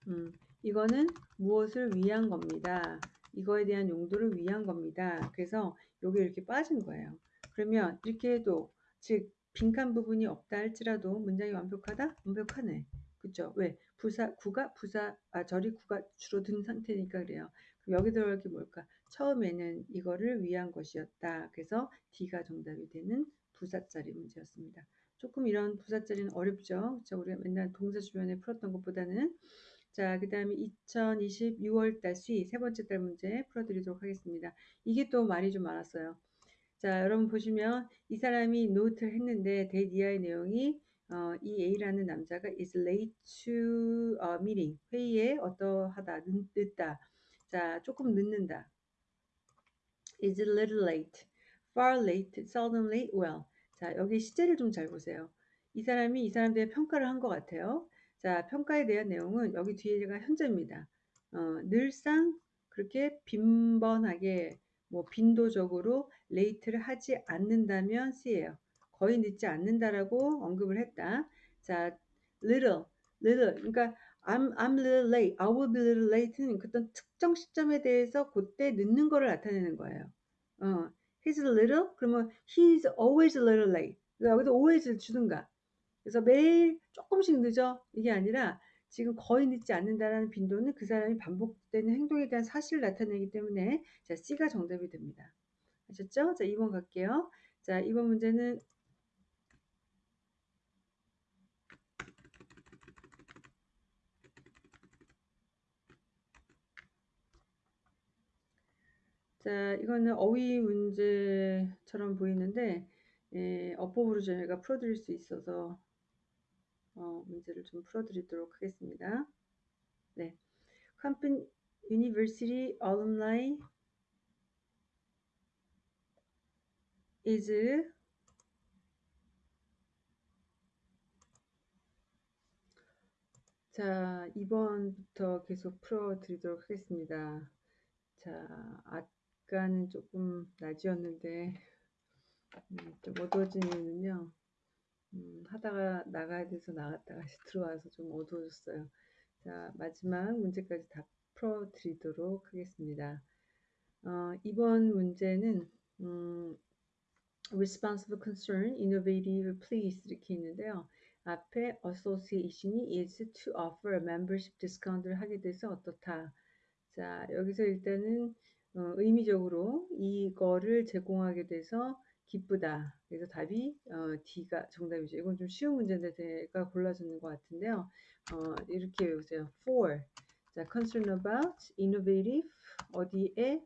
음, 이거는 무엇을 위한 겁니다. 이거에 대한 용도를 위한 겁니다. 그래서 여기 이렇게 빠진 거예요. 그러면 이렇게 해도 즉 빈칸 부분이 없다 할지라도 문장이 완벽하다? 완벽하네. 그죠? 왜? 부사, 구가, 부사, 아, 절이 구가 줄어든 상태니까 그래요. 그럼 여기 들어갈 게 뭘까? 처음에는 이거를 위한 것이었다. 그래서 D가 정답이 되는 부사짜리 문제였습니다. 조금 이런 부사짜리는 어렵죠. 그쵸? 우리가 맨날 동사 주변에 풀었던 것보다는 자, 그 다음에 2020 6월달 수위 세 번째 달 문제 풀어드리도록 하겠습니다. 이게 또 말이 좀 많았어요. 자, 여러분 보시면 이 사람이 노트를 했는데 이하의 내용이 어, 이 A라는 남자가 is late to a meeting. 회의에 어떠하다 늦다. 자 조금 늦는다. Is a little late. Far late. Late well. 자 여기 시제를 좀 잘 보세요. 이 사람이 이 사람들의 평가를 한 것 같아요. 자 평가에 대한 내용은 여기 뒤에가 현재입니다. 어, 늘상 그렇게 빈번하게 뭐 빈도적으로 late를 하지 않는다면 C예요. 거의 늦지 않는다라고 언급을 했다. 자, little, little. 그러니까 I'm, I'm little late, I will be little late는 어떤 특정 시점에 대해서 그때 늦는 거를 나타내는 거예요. 어, he's little, 그러면 he's always a little late. 여기서 always 주든가. 그래서 매일 조금씩 늦어. 이게 아니라 지금 거의 늦지 않는다라는 빈도는 그 사람이 반복되는 행동에 대한 사실을 나타내기 때문에 자, C가 정답이 됩니다. 아셨죠? 자, 2번 갈게요. 자, 2번 문제는 자, 이거는 어휘 문제처럼 보이는데 예, 어법으로 저희가 풀어드릴 수 있어서 어, 문제를 좀 풀어드리도록 하겠습니다. 네, 캄픈 University alumni is 자, 2번부터 계속 풀어드리도록 하겠습니다. 자, 아까는 조금 낮이었는데 음, 좀 어두워진 이유는요. 음, 하다가 나가야 돼서 나갔다가 다시 들어와서 좀 어두워졌어요. 자, 마지막 문제까지 다 풀어드리도록 하겠습니다. 어, 이번 문제는 음, responsible concern, innovative please 이렇게 있는데요. 앞에 association이 is to offer a membership discount를 하게 돼서 어떻다. 자, 여기서 일단은 어, 의미적으로 이거를 제공하게 돼서 기쁘다. 그래서 답이 어, D가 정답이죠. 이건 좀 쉬운 문제인데 제가 골라주는 것 같은데요. 어, 이렇게 외우세요. for. 자, concern about, innovative, 어디에,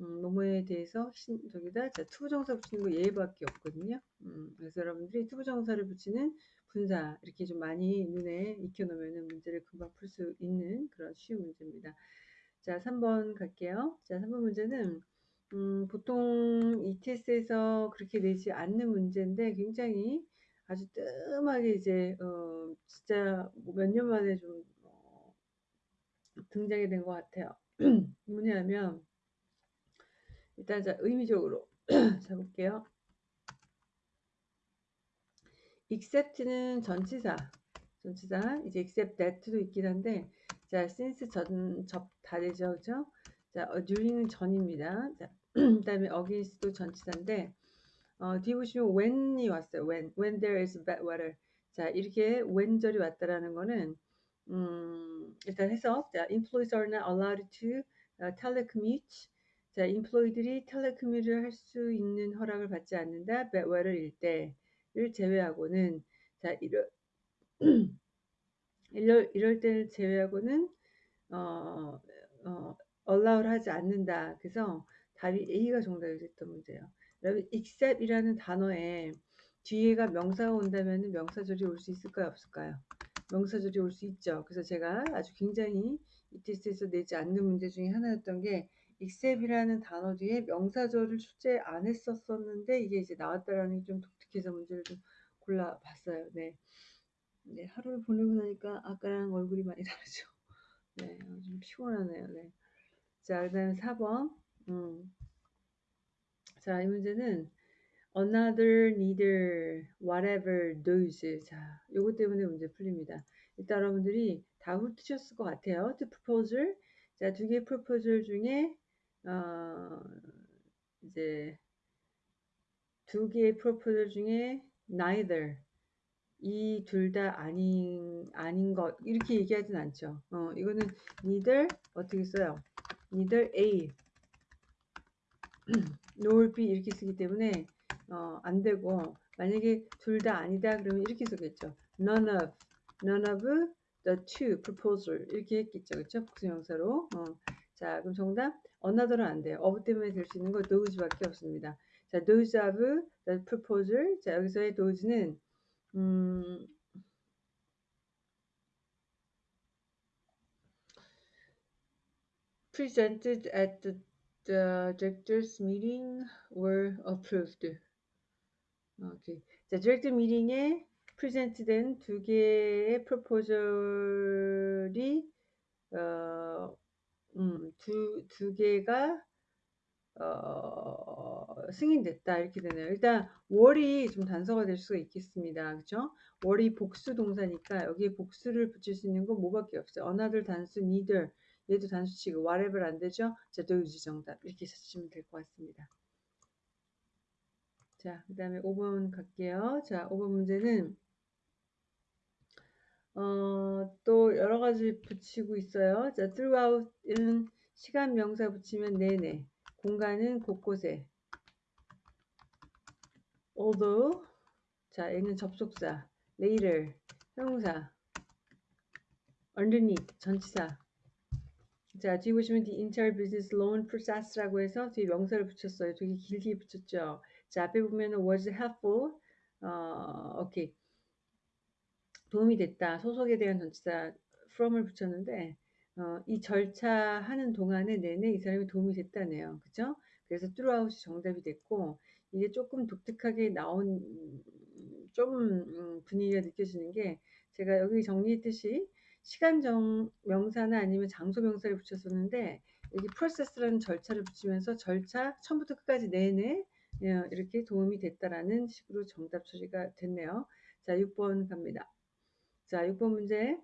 음, 뭐뭐에 대해서 신, 저기다 자, 투부 정사 붙이는 거 얘밖에 없거든요. 음, 그래서 여러분들이 투부 정사를 붙이는 분사 이렇게 좀 많이 눈에 익혀놓으면 문제를 금방 풀 수 있는 그런 쉬운 문제입니다. 자, 3번 갈게요. 자, 3번 문제는 음, 보통 ETS에서 그렇게 내지 않는 문제인데 굉장히 아주 뜸하게 이제 어, 진짜 몇 년 만에 좀 어, 등장이 된 것 같아요. 뭐냐면 일단 자 의미적으로 자 볼게요. except는 전치사 전치사 이제 except that도 있긴 한데 자 since 전 접 다 되죠 그죠 자 during은 전입니다 자 그 다음에 against도 전치사인데 어, 뒤에 보시면 when이 왔어요 when when there is bad weather 자 이렇게 when절이 왔다라는 거는 음, 일단 해석 자 employees are not allowed to uh, telecommute 자 employee들이 텔레코뮤를 할 수 있는 허락을 받지 않는다 bad weather일 때를 제외하고는 자 이럴 이럴, 이럴 때를 제외하고는 어, 어, allow를 하지 않는다. 그래서 답이 A가 정답이 됐던 문제예요. 여러분 except이라는 단어에 뒤에가 명사가 온다면 명사절이 올 수 있을까요? 없을까요? 명사절이 올 수 있죠. 그래서 제가 아주 굉장히 이 테스트에서 내지 않는 문제 중에 하나였던 게 except이라는 단어 뒤에 명사절을 출제 안 했었었는데 이게 이제 나왔다라는 게 좀 독특해서 문제를 좀 골라봤어요. 네. 네, 하루를 보내고 나니까 아까랑 얼굴이 많이 다르죠. 네, 좀 피곤하네요. 네. 자, 그 다음 4번. 음. 자, 이 문제는 another, neither, whatever, those. 자, 요거 때문에 문제 풀립니다. 일단 여러분들이 다 훑으셨을 것 같아요. to proposal. 자, 두 개의 proposal 중에 어, 이제 두 개의 프로포절 중에 neither 이 둘 다 아닌 아닌 것 이렇게 얘기하진 않죠. 어, 이거는 neither 어떻게 써요? neither A nor be 이렇게 쓰기 때문에 어, 안 되고 만약에 둘 다 아니다 그러면 이렇게 쓰겠죠. none of none of the two proposal 이렇게 했겠죠. 그렇죠? 복수명사로. 어. 자, 그럼 정답 another는 안 돼요. of 때문에 될 수 있는 거 those밖에 없습니다. 자, those of the proposal. 자, 여기서의 those는 음, presented at the, the directors meeting were approved. 오케이. 자, 디렉터 미팅에 프레젠트된 두 개의 프로포절이 어, 음, 두, 두 개가 어, 승인됐다 이렇게 되네요. 일단 월이 좀 단서가 될 수가 있겠습니다. 그렇죠? 월이 복수 동사니까 여기에 복수를 붙일 수 있는 건 뭐밖에 없어요. another 단수 neither 얘도 단수치고 whatever 안 되죠? 자, those 정답 이렇게 쓰시면 될 것 같습니다. 자, 그 다음에 5번 갈게요. 자, 5번 문제는 어, 또 여러 가지 붙이고 있어요. 자, throughout은 시간 명사 붙이면 내내, 공간은 곳곳에. although, 자, 얘는 접속사, later, 형용사, underneath, 전치사. 자, 뒤에 보시면 the entire business loan process라고 해서 뒤에 명사를 붙였어요. 되게 길게 붙였죠. 자, 앞에 보면은 was helpful. 어, 오케이. 도움이 됐다. 소속에 대한 전치사 from을 붙였는데 어, 이 절차 하는 동안에 내내 이 사람이 도움이 됐다네요. 그죠? 그래서 throughout이 정답이 됐고 이게 조금 독특하게 나온 좀 음, 분위기가 느껴지는 게 제가 여기 정리했듯이 시간정 명사나 아니면 장소 명사를 붙였었는데 여기 process라는 절차를 붙이면서 절차 처음부터 끝까지 내내 예, 이렇게 도움이 됐다라는 식으로 정답 처리가 됐네요. 자, 6번 갑니다. 자, 6번 문제.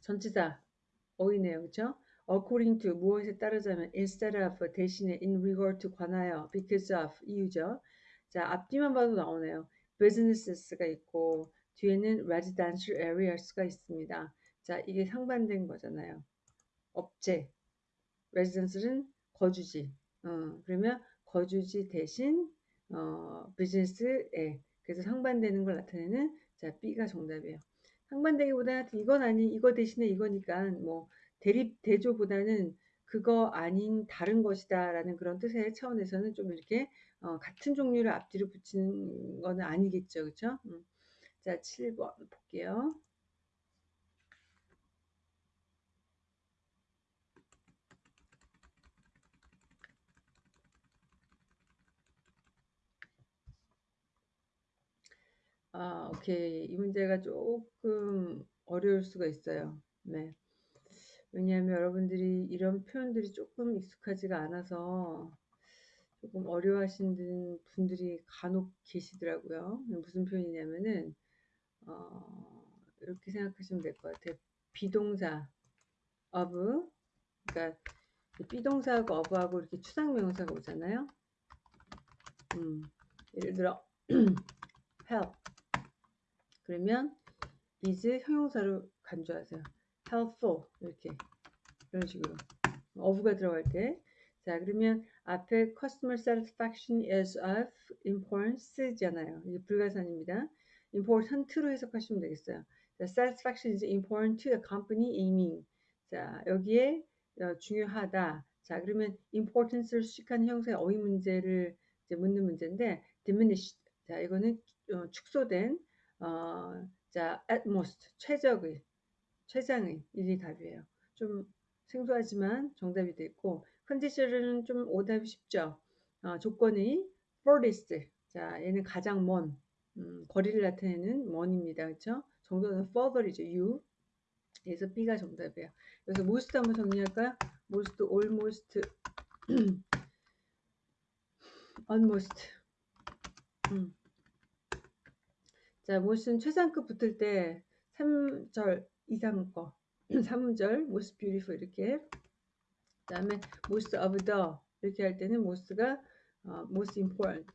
전치사 어휘네요. 그렇죠? according to 무엇에 따르자면 instead of 대신에 in regard to 관하여 because of 이유죠. 자, 앞뒤만 봐도 나오네요. business가 있고 뒤에는 residential areas가 있습니다. 자, 이게 상반된 거잖아요. 업체. residence는 거주지. 어, 그러면 거주지 대신 어, 비즈니스에 그래서 상반되는 걸 나타내는 자 B가 정답이에요. 상반되기보다 이건 아니 이거 대신에 이거니까 뭐 대립 대조보다는 그거 아닌 다른 것이다라는 그런 뜻의 차원에서는 좀 이렇게 어, 같은 종류를 앞뒤로 붙이는 거는 아니겠죠, 그렇죠? 음. 자 7번 볼게요. 아, 오케이. 이 문제가 조금 어려울 수가 있어요. 네. 왜냐하면 여러분들이 이런 표현들이 조금 익숙하지가 않아서 조금 어려워하시는 분들이 간혹 계시더라고요. 무슨 표현이냐면은, 어, 이렇게 생각하시면 될 것 같아요. 비동사, of, 그러니까 비동사하고 of하고 이렇게 추상명사가 오잖아요. 음, 예를 들어, help. 그러면 is 형용사로 간주하세요. helpful 이렇게 이런 식으로 of가 들어갈 때. 자 그러면 앞에 customer satisfaction is of importance잖아요. 이게 불가산입니다. important로 해석하시면 되겠어요. 자, satisfaction is important to the company aiming. 자 여기에 어, 중요하다. 자 그러면 importance를 수식한 형사의 어휘 문제를 이제 묻는 문제인데 diminished. 자 이거는 어, 축소된 어, 자, at most, 최적의, 최상의, 이게 답이에요. 좀 생소하지만 정답이 됐고, 컨디션은 좀 오답이 쉽죠. 어, 조건이 furthest, 자, 얘는 가장 먼, 음, 거리를 나타내는 먼입니다. 그렇죠? 정도는 further이죠. you. 그래서 B가 정답이에요. 그래서 most 한번 정리할까요? most, almost, almost. 음. 자, 못은 최상급 붙을 때 3절 이상 거 3절 most beautiful 이렇게 그 다음에 most of the 이렇게 할 때는 most가 어, most important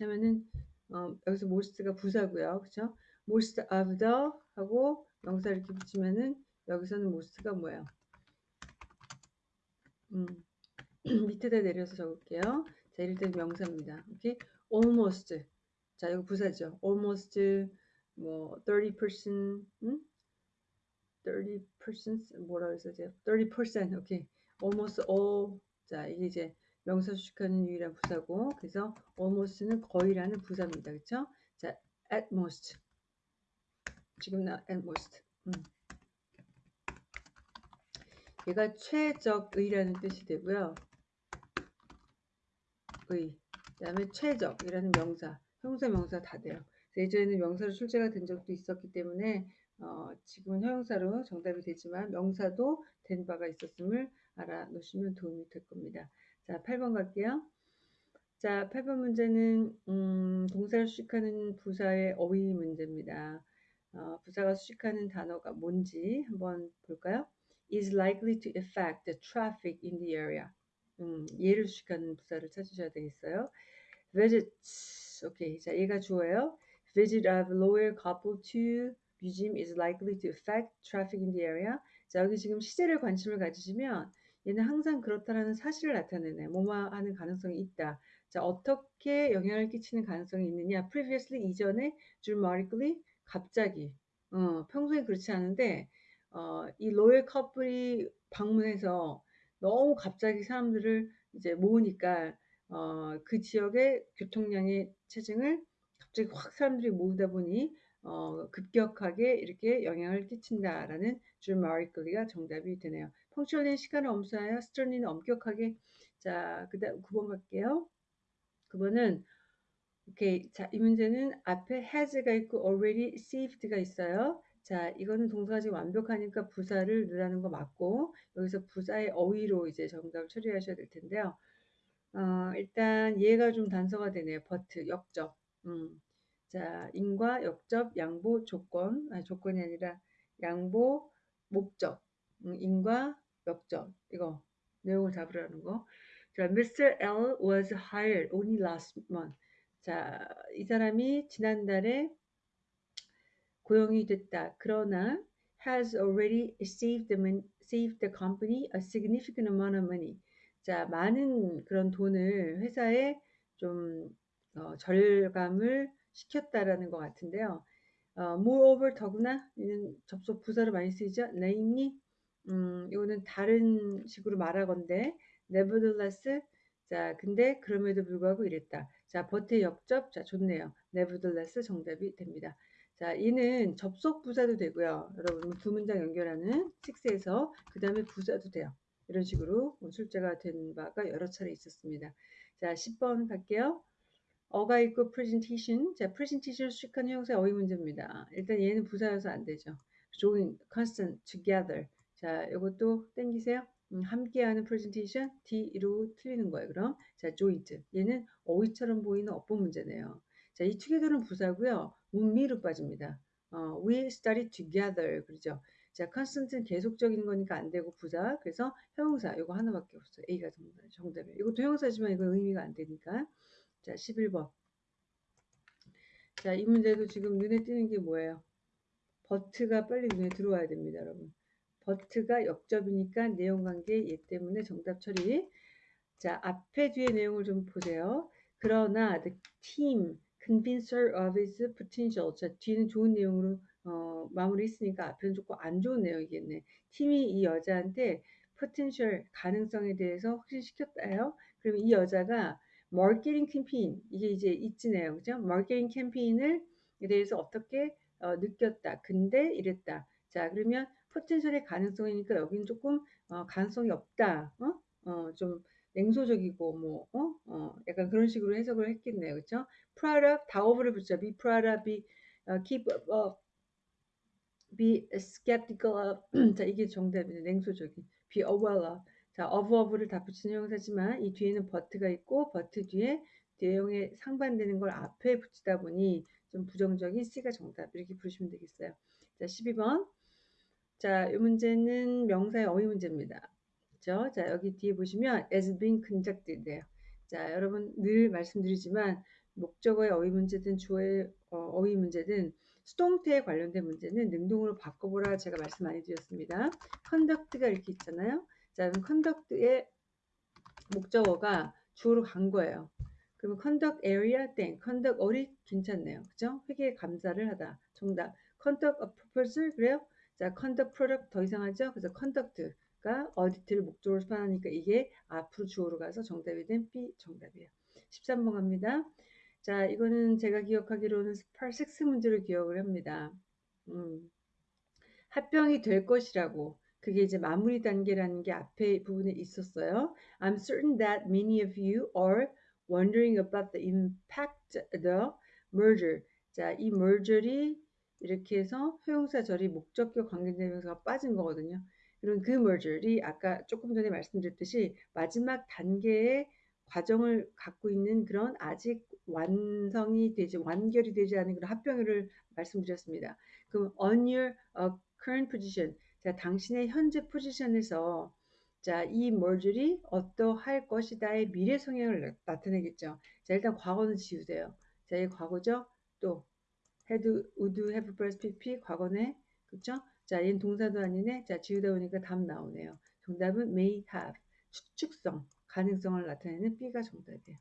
하면은 어, 여기서 most가 부사고요 그쵸 most of the 하고 명사 이렇게 붙이면은 여기서는 most가 뭐예요 음. 밑에다 내려서 적을게요. 자, 이럴 때는 명사입니다. 오케이? almost. 자, 이거 부사죠. almost 뭐 30%, 음? 30% 뭐라 그랬어요? 30% 오케이. almost all. 자, 이게 이제 명사 수식하는 유일한 부사고 그래서 almost는 거의라는 부사입니다. 그렇죠? 자, at most. 지금 나 at most. 음. 얘가 최적의라는 뜻이 되고요. 의. 그 다음에 최적이라는 명사, 형사, 명사 다 돼요. 예전에는 명사로 출제가 된 적도 있었기 때문에 어, 지금은 형용사로 정답이 되지만 명사도 된 바가 있었음을 알아놓으시면 도움이 될 겁니다. 자, 8번 갈게요. 자, 8번 문제는 음, 동사를 수식하는 부사의 어휘 문제입니다. 어, 부사가 수식하는 단어가 뭔지 한번 볼까요? is likely to affect the traffic in the area. 음, 얘를 수식하는 부사를 찾으셔야 되겠어요. Visits. 오케이. 자, 얘가 주어예요. visit of lawyer couple to museum is likely to affect traffic in the area. 자, 여기 지금 시제를 관심을 가지시면 얘는 항상 그렇다라는 사실을 나타내네. 뭐뭐 하는 가능성이 있다. 자, 어떻게 영향을 끼치는 가능성이 있느냐? previously 이전에 dramatically 갑자기. 어, 평소에 그렇지 않은데 어, 이 로열 커플이 방문해서 너무 갑자기 사람들을 이제 모으니까 어, 그 지역의 교통량의 체증을 갑자기 확 사람들이 모으다 보니 어, 급격하게 이렇게 영향을 끼친다라는 dramatically가 정답이 되네요. 펑츄얼리는 시간을 엄수하여 스트런리는 엄격하게 자 그다음 9번 갈게요. 9번은 오케이 자이 문제는 앞에 has가 있고 already saved 가 있어요. 자 이거는 동사가 지금 완벽하니까 부사를 넣으라는 거 맞고 여기서 부사의 어휘로 이제 정답을 처리하셔야 될 텐데요. 어, 일단 얘가 좀 단서가 되네요. but 역적. 음. 자, 인과 역접 양보 조건, 아니 조건이 아니라 양보 목적, 음, 인과 역접 이거 내용을 잡으라는 거. 자, Mr. L was hired only last month. 자, 이 사람이 지난달에 고용이 됐다. 그러나 has already saved the, saved the company a significant amount of money. 자, 많은 그런 돈을 회사에 좀 어, 절감을 시켰다라는 것 같은데요. 어, moreover 더구나 이는 접속 부사로 많이 쓰이죠. namely 음, 이거는 다른 식으로 말하건데 nevertheless 자 근데 그럼에도 불구하고 이랬다. 자 버트의 역접 자 좋네요. nevertheless 정답이 됩니다. 자 이는 접속 부사도 되고요. 여러분 두 문장 연결하는 6에서 그 다음에 부사도 돼요. 이런 식으로 출제가 된 바가 여러 차례 있었습니다. 자 10번 갈게요. 어가 있고 presentation. 자, presentation을 수식한 형사의 어휘 문제입니다. 일단 얘는 부사여서 안 되죠. join, constant, together. 자, 이것도 땡기세요. 음, 함께하는 presentation, D로 틀리는 거예요. 그럼 자, joint. 얘는 어휘처럼 보이는 어법 문제네요. 자, 이 together는 부사고요. 문미로 빠집니다. 어, we study together. 그러죠. 자, constant는 계속적인 거니까 안 되고 부사. 그래서 형용사 이거 하나밖에 없어요. A가 정답, 정답이에요. 이것도 형용사지만 이거 의미가 안 되니까. 자, 11번. 자, 이 문제도 지금 눈에 띄는 게 뭐예요? 버트가 빨리 눈에 들어와야 됩니다, 여러분. 버트가 역접이니까 내용 관계 얘 때문에 정답 처리. 자, 앞에 뒤에 내용을 좀 보세요. 그러나 the team convinced her of its potential. 자, 뒤는 좋은 내용으로 어, 마무리했으니까 앞에는 조금 안 좋은 내용이겠네. 팀이 이 여자한테 potential 가능성에 대해서 확신시켰다요. 그러면 이 여자가 마케팅 캠페인 이게 이제 있지네요. 그죠? 마케팅 캠페인을 대해서 어떻게 어, 느꼈다. 근데 이랬다. 자, 그러면 포텐셜의 가능성이니까 여기는 조금 어, 가능성이 없다. 어? 어, 좀 냉소적이고 뭐 어? 어, 약간 그런 식으로 해석을 했겠네요. 그렇죠? proud of 다오브를 붙여 be proud of be uh, keep uh, be skeptical of 자, 이게 정답이네. 냉소적인 be aware of 자, of of를 다 붙이는 형사지만 이 뒤에는 but가 있고 but 뒤에 내용에 상반되는 걸 앞에 붙이다 보니 좀 부정적인 C가 정답 이렇게 부르시면 되겠어요. 자, 12번. 자, 이 문제는 명사의 어휘 문제입니다. 그죠? 자, 여기 뒤에 보시면 as being conducted예요. 자, 여러분 늘 말씀드리지만 목적어의 어휘 문제든 주어의 어, 휘 문제든 수동태에 관련된 문제는 능동으로 바꿔보라 제가 말씀 많이 드렸습니다. conduct가 이렇게 있잖아요. 자, 그럼 컨덕트의 목적어가 주어로 간 거예요. 그러면 conduct area 땡, conduct audit 괜찮네요. 그죠? 회계 감사를 하다. 정답. conduct a proposal 그래요? 자, conduct product 더 이상하죠? 그래서 conduct가 audit를 목적으로 수반하니까 이게 앞으로 주어로 가서 정답이 된 B 정답이에요. 13번 갑니다. 자, 이거는 제가 기억하기로는 8, 6 문제로 기억을 합니다. 음, 합병이 될 것이라고 그게 이제 마무리 단계라는 게 앞에 부분에 있었어요. I'm certain that many of you are wondering about the impact the merger. 자, 이 merger이 이렇게 해서 효용사 절이 목적격 관계대명사가 빠진 거거든요. 이런 그 merger이 아까 조금 전에 말씀드렸듯이 마지막 단계의 과정을 갖고 있는 그런 아직 완성이 되지 완결이 되지 않은 그런 합병을 말씀드렸습니다. 그럼 on your uh, current position 자 당신의 현재 포지션에서 자, 이 merger이 어떠할 것이다의 미래 성향을 나타내겠죠. 자, 일단 과거는 지우세요. 자, 이 과거죠. 또 had, would, have, plus, pp 과거네. 그쵸? 자, 얘는 동사도 아니네. 자, 지우다 보니까 답 나오네요. 정답은 may have. 추측성, 가능성을 나타내는 B가 정답이에요.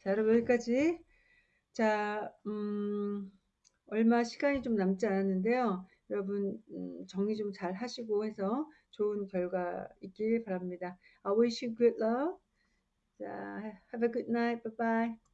자, 여러분 여기까지. 자, 음, 얼마 시간이 좀 남지 않았는데요. 여러분 음, 정리 좀 잘 하시고 해서 좋은 결과 있길 바랍니다. I wish you good luck. 자, have a good night. Bye bye.